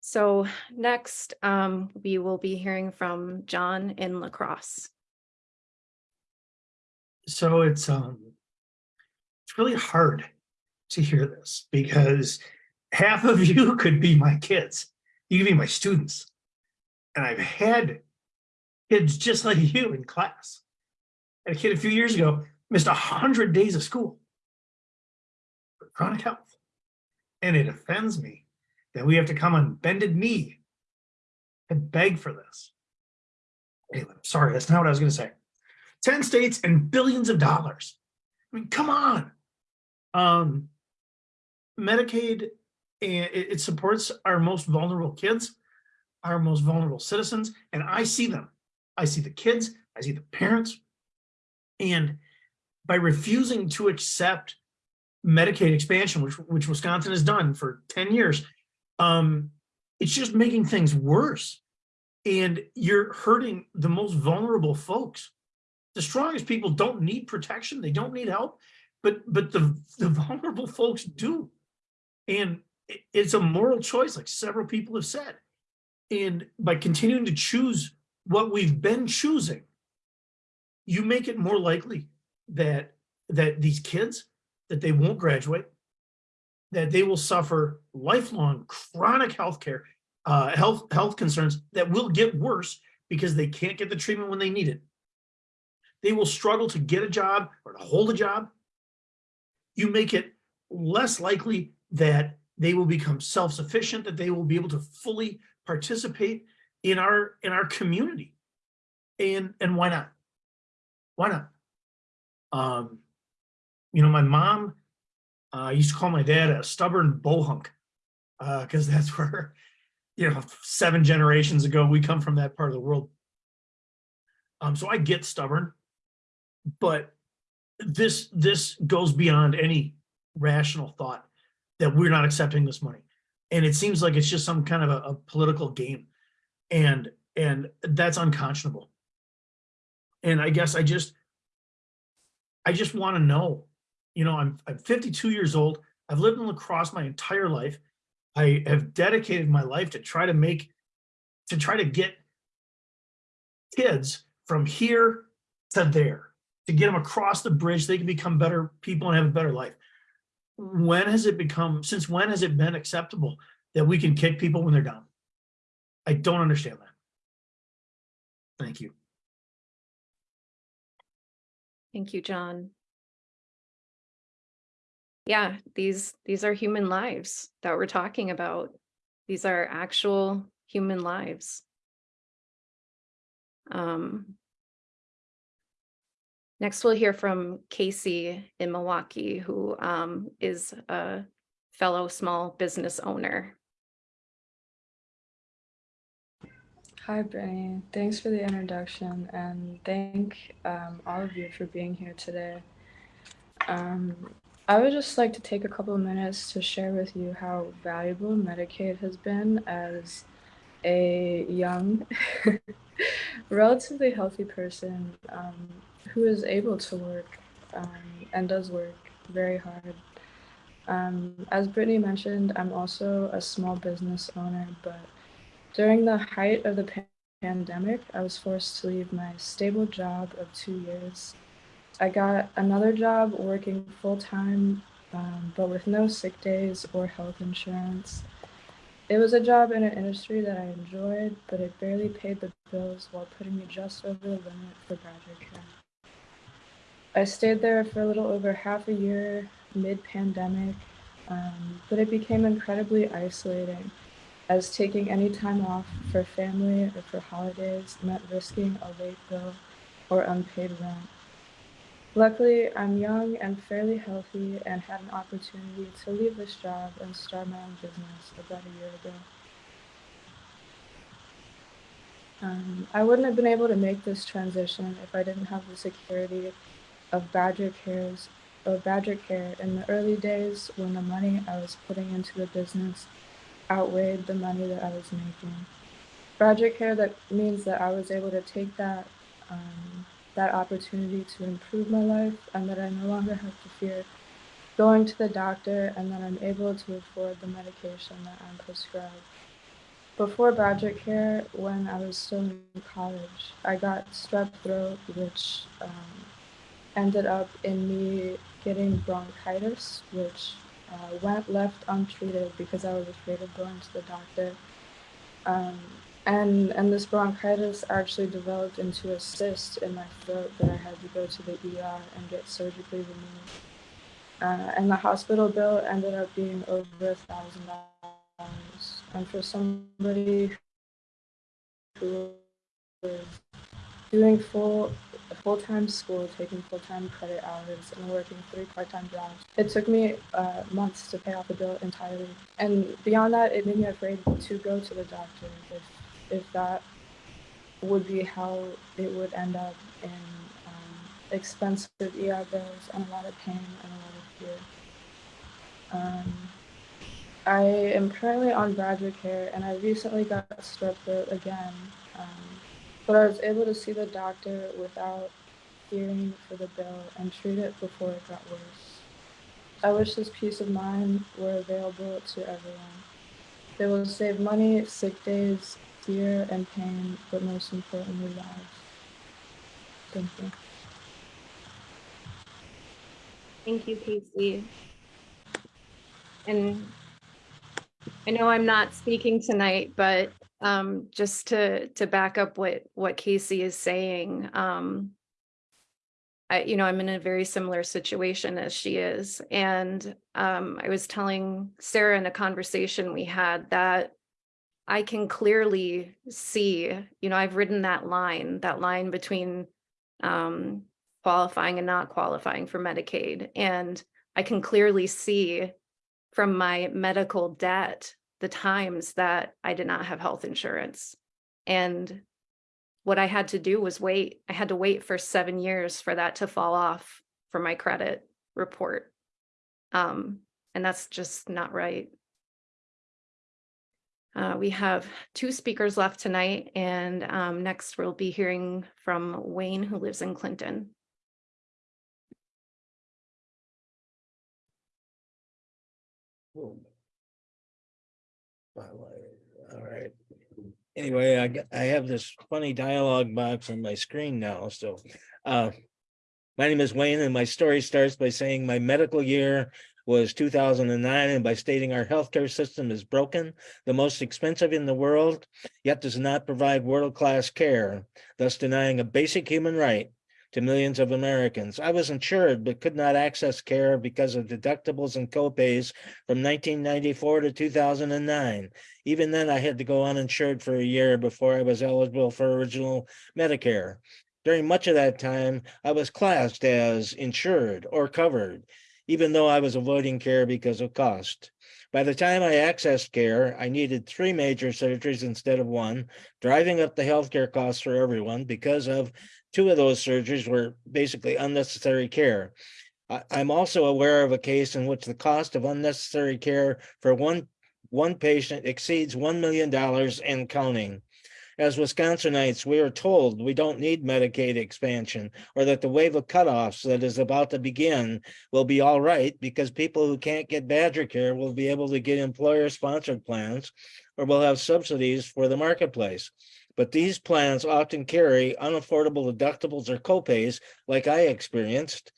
So next, um, we will be hearing from John in La Crosse. So it's um it's really hard to hear this because half of you could be my kids. You could be my students. And I've had kids just like you in class. Had a kid a few years ago missed a hundred days of school for chronic health. And it offends me that we have to come on bended knee and beg for this. Anyway, sorry, that's not what I was gonna say. 10 states and billions of dollars. I mean, come on. Um, Medicaid, it, it supports our most vulnerable kids, our most vulnerable citizens, and I see them. I see the kids, I see the parents. And by refusing to accept Medicaid expansion, which, which Wisconsin has done for 10 years, um, it's just making things worse. And you're hurting the most vulnerable folks the strongest people don't need protection they don't need help but but the the vulnerable folks do and it's a moral choice like several people have said and by continuing to choose what we've been choosing you make it more likely that that these kids that they won't graduate that they will suffer lifelong chronic health care uh health health concerns that will get worse because they can't get the treatment when they need it they will struggle to get a job or to hold a job. You make it less likely that they will become self-sufficient, that they will be able to fully participate in our in our community. And and why not? Why not? Um, you know, my mom uh, used to call my dad a stubborn bohunk uh because that's where, you know, seven generations ago we come from that part of the world. Um, so I get stubborn but this this goes beyond any rational thought that we're not accepting this money and it seems like it's just some kind of a, a political game and and that's unconscionable and i guess i just i just want to know you know i'm i'm 52 years old i've lived in La Crosse my entire life i have dedicated my life to try to make to try to get kids from here to there to get them across the bridge, they can become better people and have a better life. When has it become, since when has it been acceptable that we can kick people when they're down? I don't understand that. Thank you. Thank you, John. Yeah, these these are human lives that we're talking about. These are actual human lives. Um, next, we'll hear from Casey in Milwaukee, who um, is a fellow small business owner. Hi, Brittany. Thanks for the introduction and thank um, all of you for being here today. Um, I would just like to take a couple of minutes to share with you how valuable Medicaid has been as a young, relatively healthy person um, who is able to work um, and does work very hard. Um, as Brittany mentioned, I'm also a small business owner, but during the height of the pa- pandemic, I was forced to leave my stable job of two years. I got another job working full time, um, but with no sick days or health insurance. It was a job in an industry that I enjoyed, but it barely paid the bills while putting me just over the limit for BadgerCare. I stayed there for a little over half a year mid pandemic, um, but it became incredibly isolating as taking any time off for family or for holidays meant risking a late bill or unpaid rent. Luckily, I'm young and fairly healthy and had an opportunity to leave this job and start my own business about a year ago. Um, I wouldn't have been able to make this transition if I didn't have the security of Badger Care's of BadgerCare in the early days when the money I was putting into the business outweighed the money that I was making. BadgerCare that means that I was able to take that um, that opportunity to improve my life and that I no longer have to fear going to the doctor and that I'm able to afford the medication that I'm prescribed. Before BadgerCare, when I was still in college, I got strep throat, which um, ended up in me getting bronchitis, which uh, went left untreated because I was afraid of going to the doctor. Um, and and this bronchitis actually developed into a cyst in my throat that I had to go to the ER and get surgically removed. Uh, and the hospital bill ended up being over a thousand dollars. And for somebody who was doing full full-time school, taking full-time credit hours, and working three part-time jobs. It took me uh, months to pay off the bill entirely. And beyond that, it made me afraid to go to the doctor if if that would be how it would end up in um, expensive ER bills and a lot of pain and a lot of fear. Um, I am currently on BadgerCare, and I recently got strep throat again. Um, but I was able to see the doctor without fearing for the bill and treat it before it got worse. I wish this peace of mind were available to everyone. They will save money, sick days, fear, and pain, but most importantly, lives. Thank you. Thank you, Casey. And I know I'm not speaking tonight, but um, just to to back up what what Casey is saying, um, I you know I'm in a very similar situation as she is, and um, I was telling Sarah in a conversation we had that I can clearly see, you know, I've written that line, that line between um, qualifying and not qualifying for Medicaid, and I can clearly see from my medical debt the times that I did not have health insurance. And what I had to do was wait. I had to wait for seven years for that to fall off for my credit report. Um, and that's just not right. Uh, we have two speakers left tonight, and um, next we'll be hearing from Wayne, who lives in Clinton. All right. Anyway, I, I have this funny dialogue box on my screen now, so. uh, My name is Wayne and my story starts by saying my medical year was two thousand and nine and by stating our healthcare system is broken, the most expensive in the world, yet does not provide world-class care, thus denying a basic human right to millions of Americans. I was insured but could not access care because of deductibles and copays from 1994 to 2009. Even then, I had to go uninsured for a year before I was eligible for original Medicare. During much of that time, I was classed as insured or covered, even though I was avoiding care because of cost. By the time I accessed care, I needed three major surgeries instead of one, driving up the healthcare costs for everyone because of two of those surgeries were basically unnecessary care. I, am also aware of a case in which the cost of unnecessary care for one, one patient exceeds $1 million and counting. As Wisconsinites, we are told we don't need Medicaid expansion or that the wave of cutoffs that is about to begin will be all right because people who can't get BadgerCare will be able to get employer-sponsored plans or will have subsidies for the marketplace. But these plans often carry unaffordable deductibles or copays like I experienced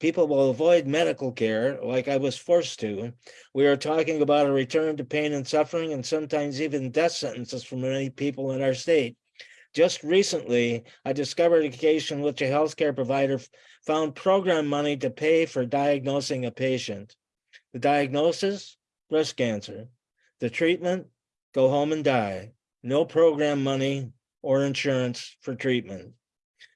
People will avoid medical care like I was forced to. We are talking about a return to pain and suffering and sometimes even death sentences for many people in our state. Just recently, I discovered a case in which a healthcare provider found program money to pay for diagnosing a patient. The diagnosis, breast cancer. The treatment, go home and die. No program money or insurance for treatment.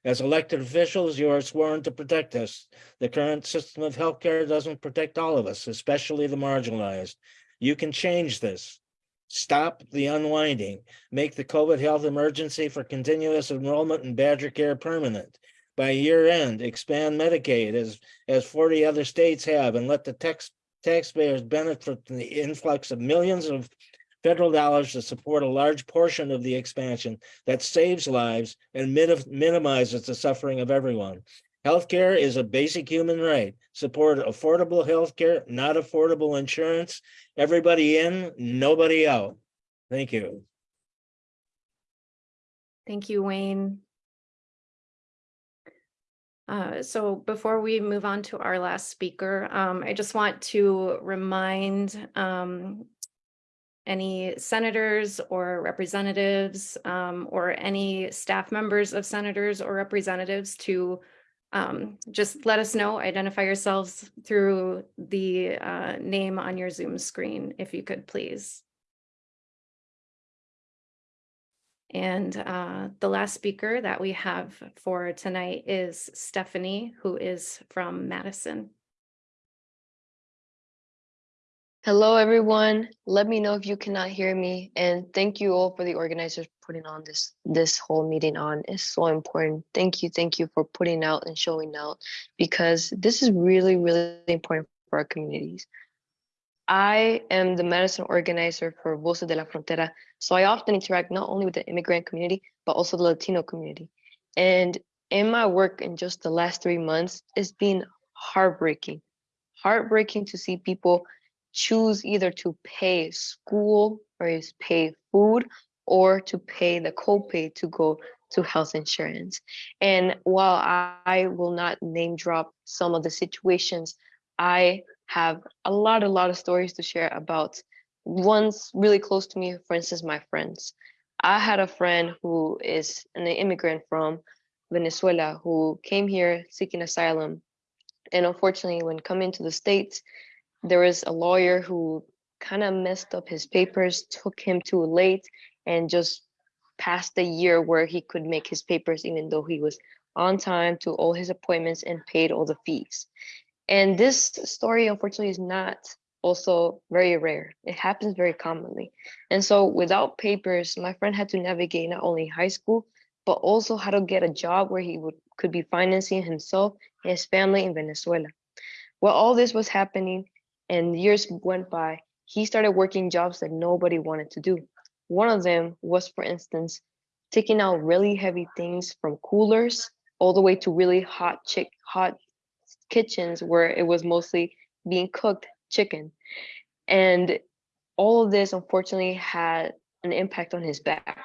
As elected officials, you are sworn to protect us. The current system of healthcare doesn't protect all of us, especially the marginalized. You can change this. Stop the unwinding. Make the COVID health emergency for continuous enrollment in BadgerCare permanent. By year end, expand Medicaid as, as 40 other states have and let the tax, taxpayers benefit from the influx of millions of federal dollars to support a large portion of the expansion that saves lives and minimizes the suffering of everyone. Healthcare is a basic human right. Support affordable healthcare, not affordable insurance. Everybody in, nobody out. Thank you. Thank you, Wayne. Uh, so before we move on to our last speaker, um, I just want to remind um, any senators or representatives um, or any staff members of senators or representatives to um, just let us know, identify yourselves through the uh, name on your Zoom screen, if you could please. And uh, the last speaker that we have for tonight is Stephanie, who is from Madison. Hello, everyone. Let me know if you cannot hear me. And thank you all for the organizers putting on this this whole meeting on. It's so important. Thank you. Thank you for putting out and showing out because this is really, really important for our communities. I am the Madison organizer for Voces de la Frontera. So I often interact not only with the immigrant community, but also the Latino community. And in my work in just the last three months, it's been heartbreaking. Heartbreaking to see people choose either to pay school or is pay food or to pay the copay to go to health insurance. And while I will not name drop some of the situations, I have a lot, a lot of stories to share about ones really close to me, for instance, my friends. I had a friend who is an immigrant from Venezuela who came here seeking asylum. And unfortunately, when coming to the States, there was a lawyer who kind of messed up his papers, took him too late, and just passed the year where he could make his papers, even though he was on time to all his appointments and paid all the fees. And this story, unfortunately, is not also very rare. It happens very commonly. And so without papers, my friend had to navigate not only high school, but also how to get a job where he would could be financing himself and his family in Venezuela. While all this was happening, and years went by, he started working jobs that nobody wanted to do. One of them was, for instance, taking out really heavy things from coolers all the way to really hot chick hot kitchens where it was mostly being cooked chicken. And all of this unfortunately had an impact on his back.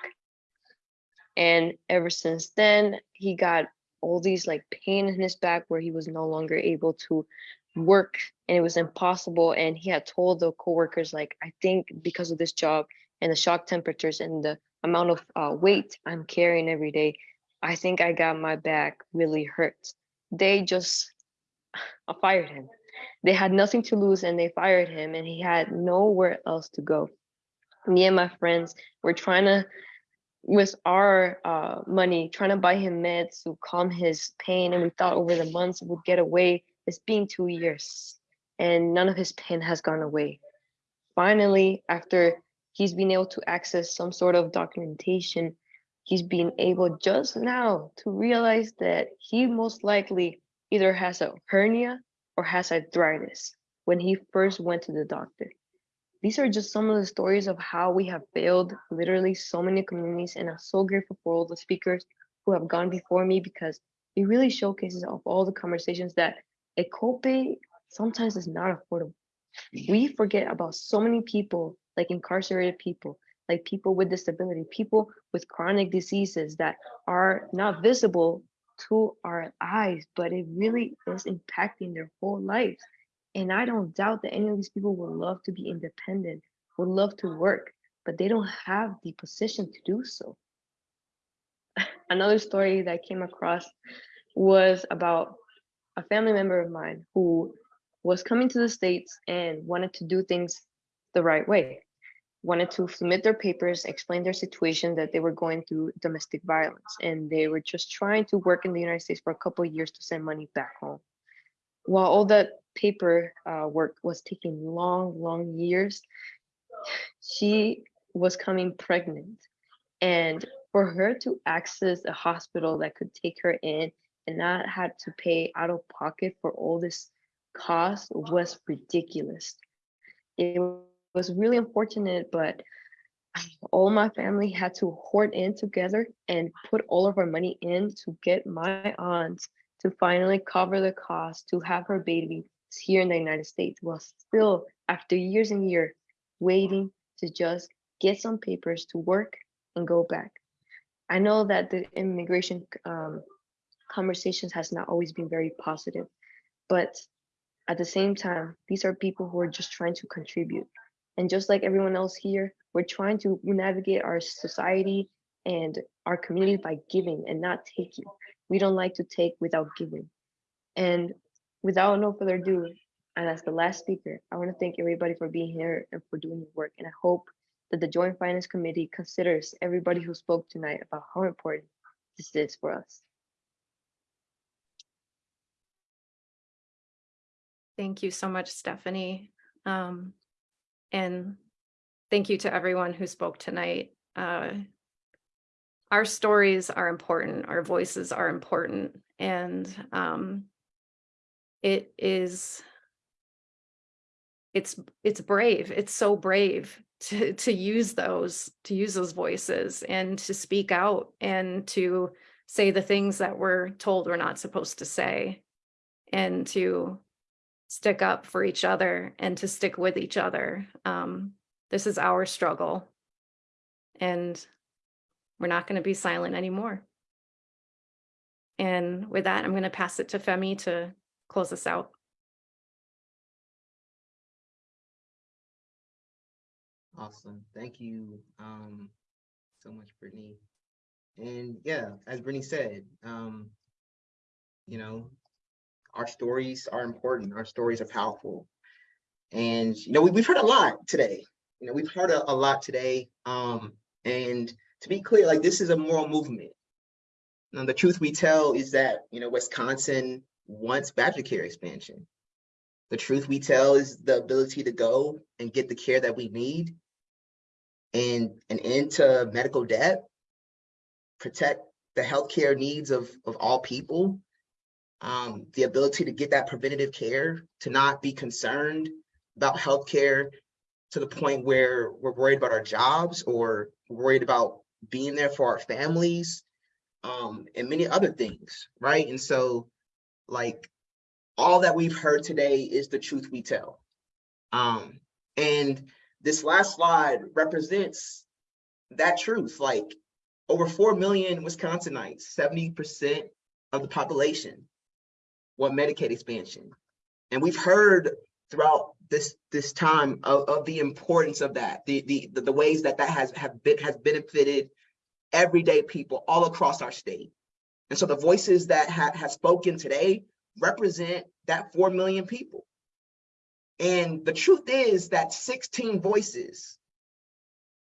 And ever since then, he got all these like pain in his back where he was no longer able to work and it was impossible and he had told the coworkers like i think because of this job and the shock temperatures and the amount of uh, weight i'm carrying every day I think I got my back really hurt. They just I fired him. They had nothing to lose and they fired him and he had nowhere else to go. Me and my friends were trying to with our uh, money, trying to buy him meds to calm his pain. And we thought over the months would get away. It's been two years and none of his pain has gone away. Finally, after he's been able to access some sort of documentation, he's been able just now to realize that he most likely either has a hernia or has arthritis when he first went to the doctor. These are just some of the stories of how we have failed literally so many communities and I'm so grateful for all the speakers who have gone before me because it really showcases of all the conversations that a copay sometimes is not affordable. Mm. We forget about so many people like incarcerated people, like people with disability, people with chronic diseases that are not visible to our eyes, but it really is impacting their whole lives. And I don't doubt that any of these people would love to be independent, would love to work, but they don't have the position to do so. Another story that I came across was about a family member of mine who was coming to the States and wanted to do things the right way, wanted to submit their papers, explain their situation that they were going through domestic violence, and they were just trying to work in the United States for a couple of years to send money back home. While all that paper uh, work was taking long, long years, she was coming pregnant. And for her to access a hospital that could take her in and not had to pay out of pocket for all this cost was ridiculous. It was really unfortunate, but all my family had to hoard in together and put all of our money in to get my aunt to finally cover the cost to have her baby here in the United States. while still after years and years waiting to just get some papers to work and go back. I know that the immigration um, conversations has not always been very positive, but at the same time, these are people who are just trying to contribute. And just like everyone else here, we're trying to navigate our society and our community by giving and not taking. We don't like to take without giving. And without no further ado, and as the last speaker, I want to thank everybody for being here and for doing your work. And I hope that the Joint Finance Committee considers everybody who spoke tonight about how important this is for us. Thank you so much, Stephanie. Um, and thank you to everyone who spoke tonight. Uh, our stories are important, our voices are important, and um, it is it's it's brave it's so brave to to use those to use those voices and to speak out and to say the things that we're told we're not supposed to say and to stick up for each other and to stick with each other um, this is our struggle and we're not going to be silent anymore and with that i'm going to pass it to femi to close us out Awesome. Thank you um, so much, Brittany. And yeah, as Brittany said, um, you know, our stories are important. Our stories are powerful. And, you know, we, we've heard a lot today. You know, we've heard a, a lot today. Um, and to be clear, like this is a moral movement. And the truth we tell is that, you know, Wisconsin wants BadgerCare expansion. The truth we tell is the ability to go and get the care that we need and an end to medical debt, protect the healthcare needs of, of all people, um, the ability to get that preventative care, to not be concerned about healthcare to the point where we're worried about our jobs or worried about being there for our families, um, and many other things, right? And so, like, all that we've heard today is the truth we tell. Um, and this last slide represents that truth. Like over 4 million Wisconsinites, 70% of the population want Medicaid expansion. And we've heard throughout this this time of, of the importance of that, the, the, the, the ways that that has, have been, has benefited everyday people all across our state. And so the voices that ha- have spoken today represent that 4 million people. And the truth is that 16 voices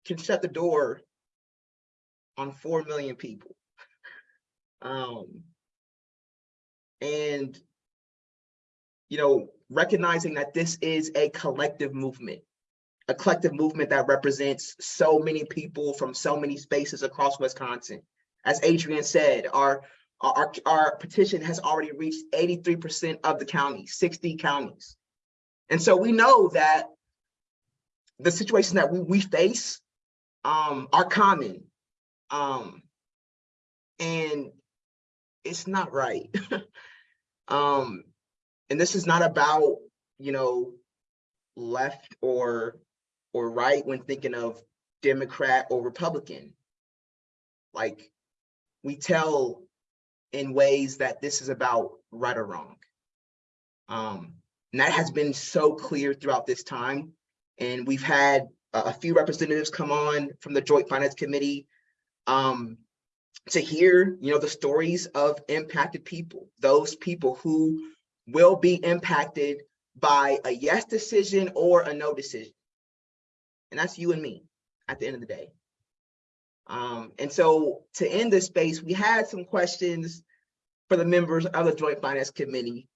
can shut the door on 4 million people. Um, and, you know, recognizing that this is a collective movement, a collective movement that represents so many people from so many spaces across Wisconsin. As Adrian said, our, our, our petition has already reached 83% of the counties, 60 counties. And so we know that the situation that we, we face um, are common. Um, and it's not right. um, and this is not about, you know, left or or right when thinking of Democrat or Republican. Like we tell in ways that this is about right or wrong. Um, and that has been so clear throughout this time. And we've had a, few representatives come on from the Joint Finance Committee um, to hear, you know, the stories of impacted people, those people who will be impacted by a yes decision or a no decision. And that's you and me at the end of the day. Um, and so to end this space, we had some questions for the members of the Joint Finance Committee.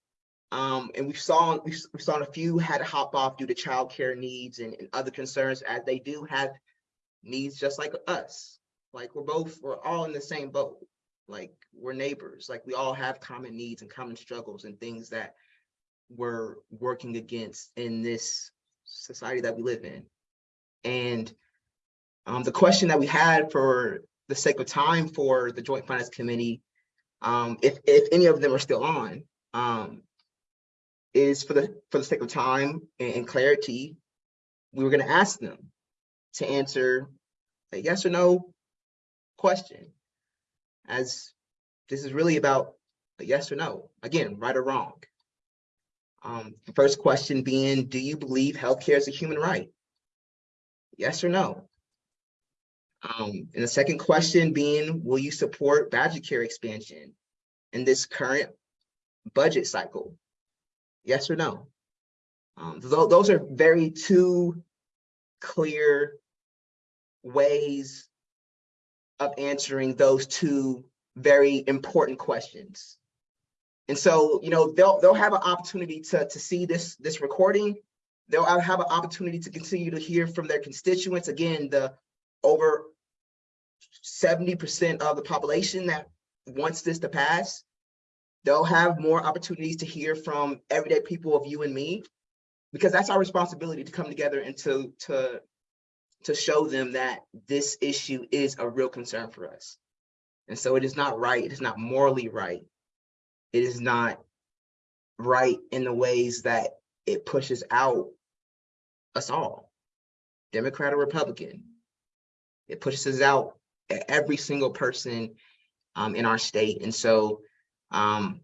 Um, and we saw we, saw a few had to hop off due to childcare needs and, and other concerns as they do have needs just like us. Like we're both, we're all in the same boat. Like we're neighbors, like we all have common needs and common struggles and things that we're working against in this society that we live in. And um, the question that we had for the sake of time for the Joint Finance Committee, um, if, if any of them are still on, um, is for the for the sake of time and, and clarity, we were going to ask them to answer a yes or no question, as this is really about a yes or no. Again, right or wrong. Um, the first question being, do you believe healthcare is a human right? Yes or no? Um, and the second question being, will you support BadgerCare expansion in this current budget cycle? Yes or no? Um, th those are very two clear ways of answering those two very important questions. And so, you know, they'll they'll have an opportunity to to see this this recording. They'll have an opportunity to continue to hear from their constituents. Again, the over 70% of the population that wants this to pass. They'll have more opportunities to hear from everyday people of you and me, because that's our responsibility to come together and to to to show them that this issue is a real concern for us. And so it is not right, it is not morally right. It is not right in the ways that it pushes out us all, Democrat or Republican. It pushes us out every single person um, in our state. And so, um,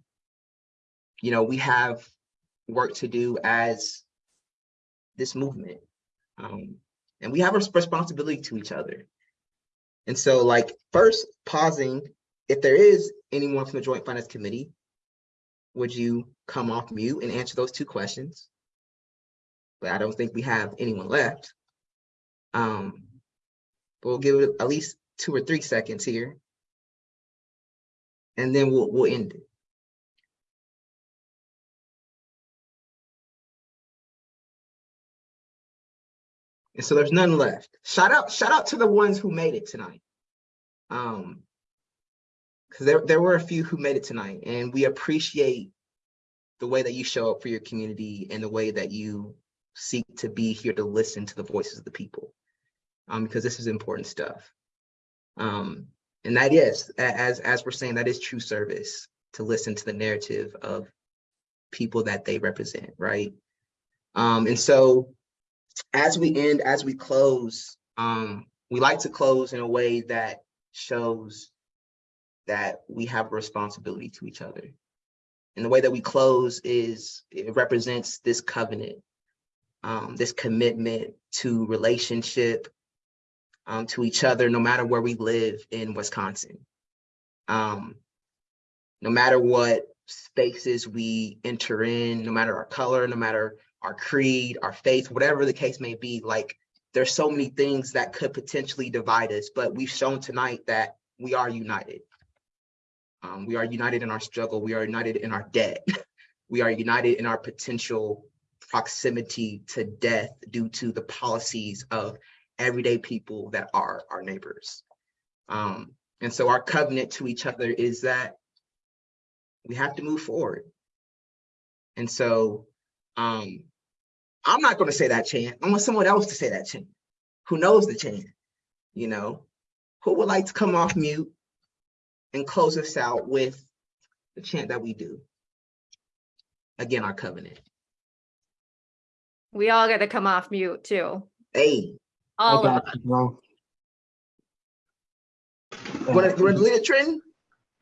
you know, we have work to do as this movement. Um, and we have a responsibility to each other. And so like first pausing, if there is anyone from the Joint Finance Committee, would you come off mute and answer those two questions? But I don't think we have anyone left. Um, but we'll give it at least two or three seconds here. And then we'll, we'll end it. And so there's none left. Shout out, shout out to the ones who made it tonight. Um, because there, there were a few who made it tonight and we appreciate the way that you show up for your community and the way that you seek to be here to listen to the voices of the people. Um, because this is important stuff. Um, and that is, as, as we're saying, that is true service to listen to the narrative of people that they represent, right? Um, and so as we end, as we close, um, we like to close in a way that shows that we have a responsibility to each other. And the way that we close is it represents this covenant, um, this commitment to relationship, um, to each other, no matter where we live in Wisconsin. Um, no matter what spaces we enter in, no matter our color, no matter our creed, our faith, whatever the case may be, like there's so many things that could potentially divide us, but we've shown tonight that we are united. Um, we are united in our struggle. We are united in our debt. we are united in our potential proximity to death due to the policies of everyday people that are our neighbors. Um, and so our covenant to each other is that we have to move forward. And so um, I'm not going to say that chant. I want someone else to say that chant who knows the chant, you know, who would like to come off mute and close us out with the chant that we do. Again, our covenant. We all got to come off mute too. Hey, All of got us. you, bro. want to lead a trend?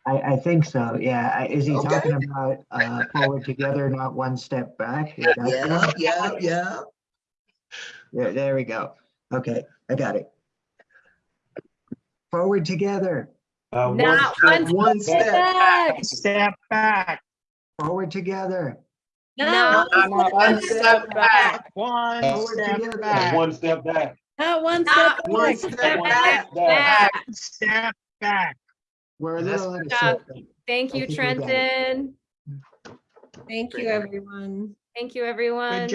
I, I think so, yeah. I- Is he Okay. talking about uh, forward together, not one step back? Is that Yeah, yeah, yeah. There, there we go. Okay, I got it. Forward together, Uh, Not step- one One step step. back. step back. Forward together, Not One step back. One forward together. One step back. Not one Not step One back. step One back. step back. back. Step back. We're a little out of Good job. sync. Thank you, think we got it. Trenton. Thank you, everyone. Thank you, everyone.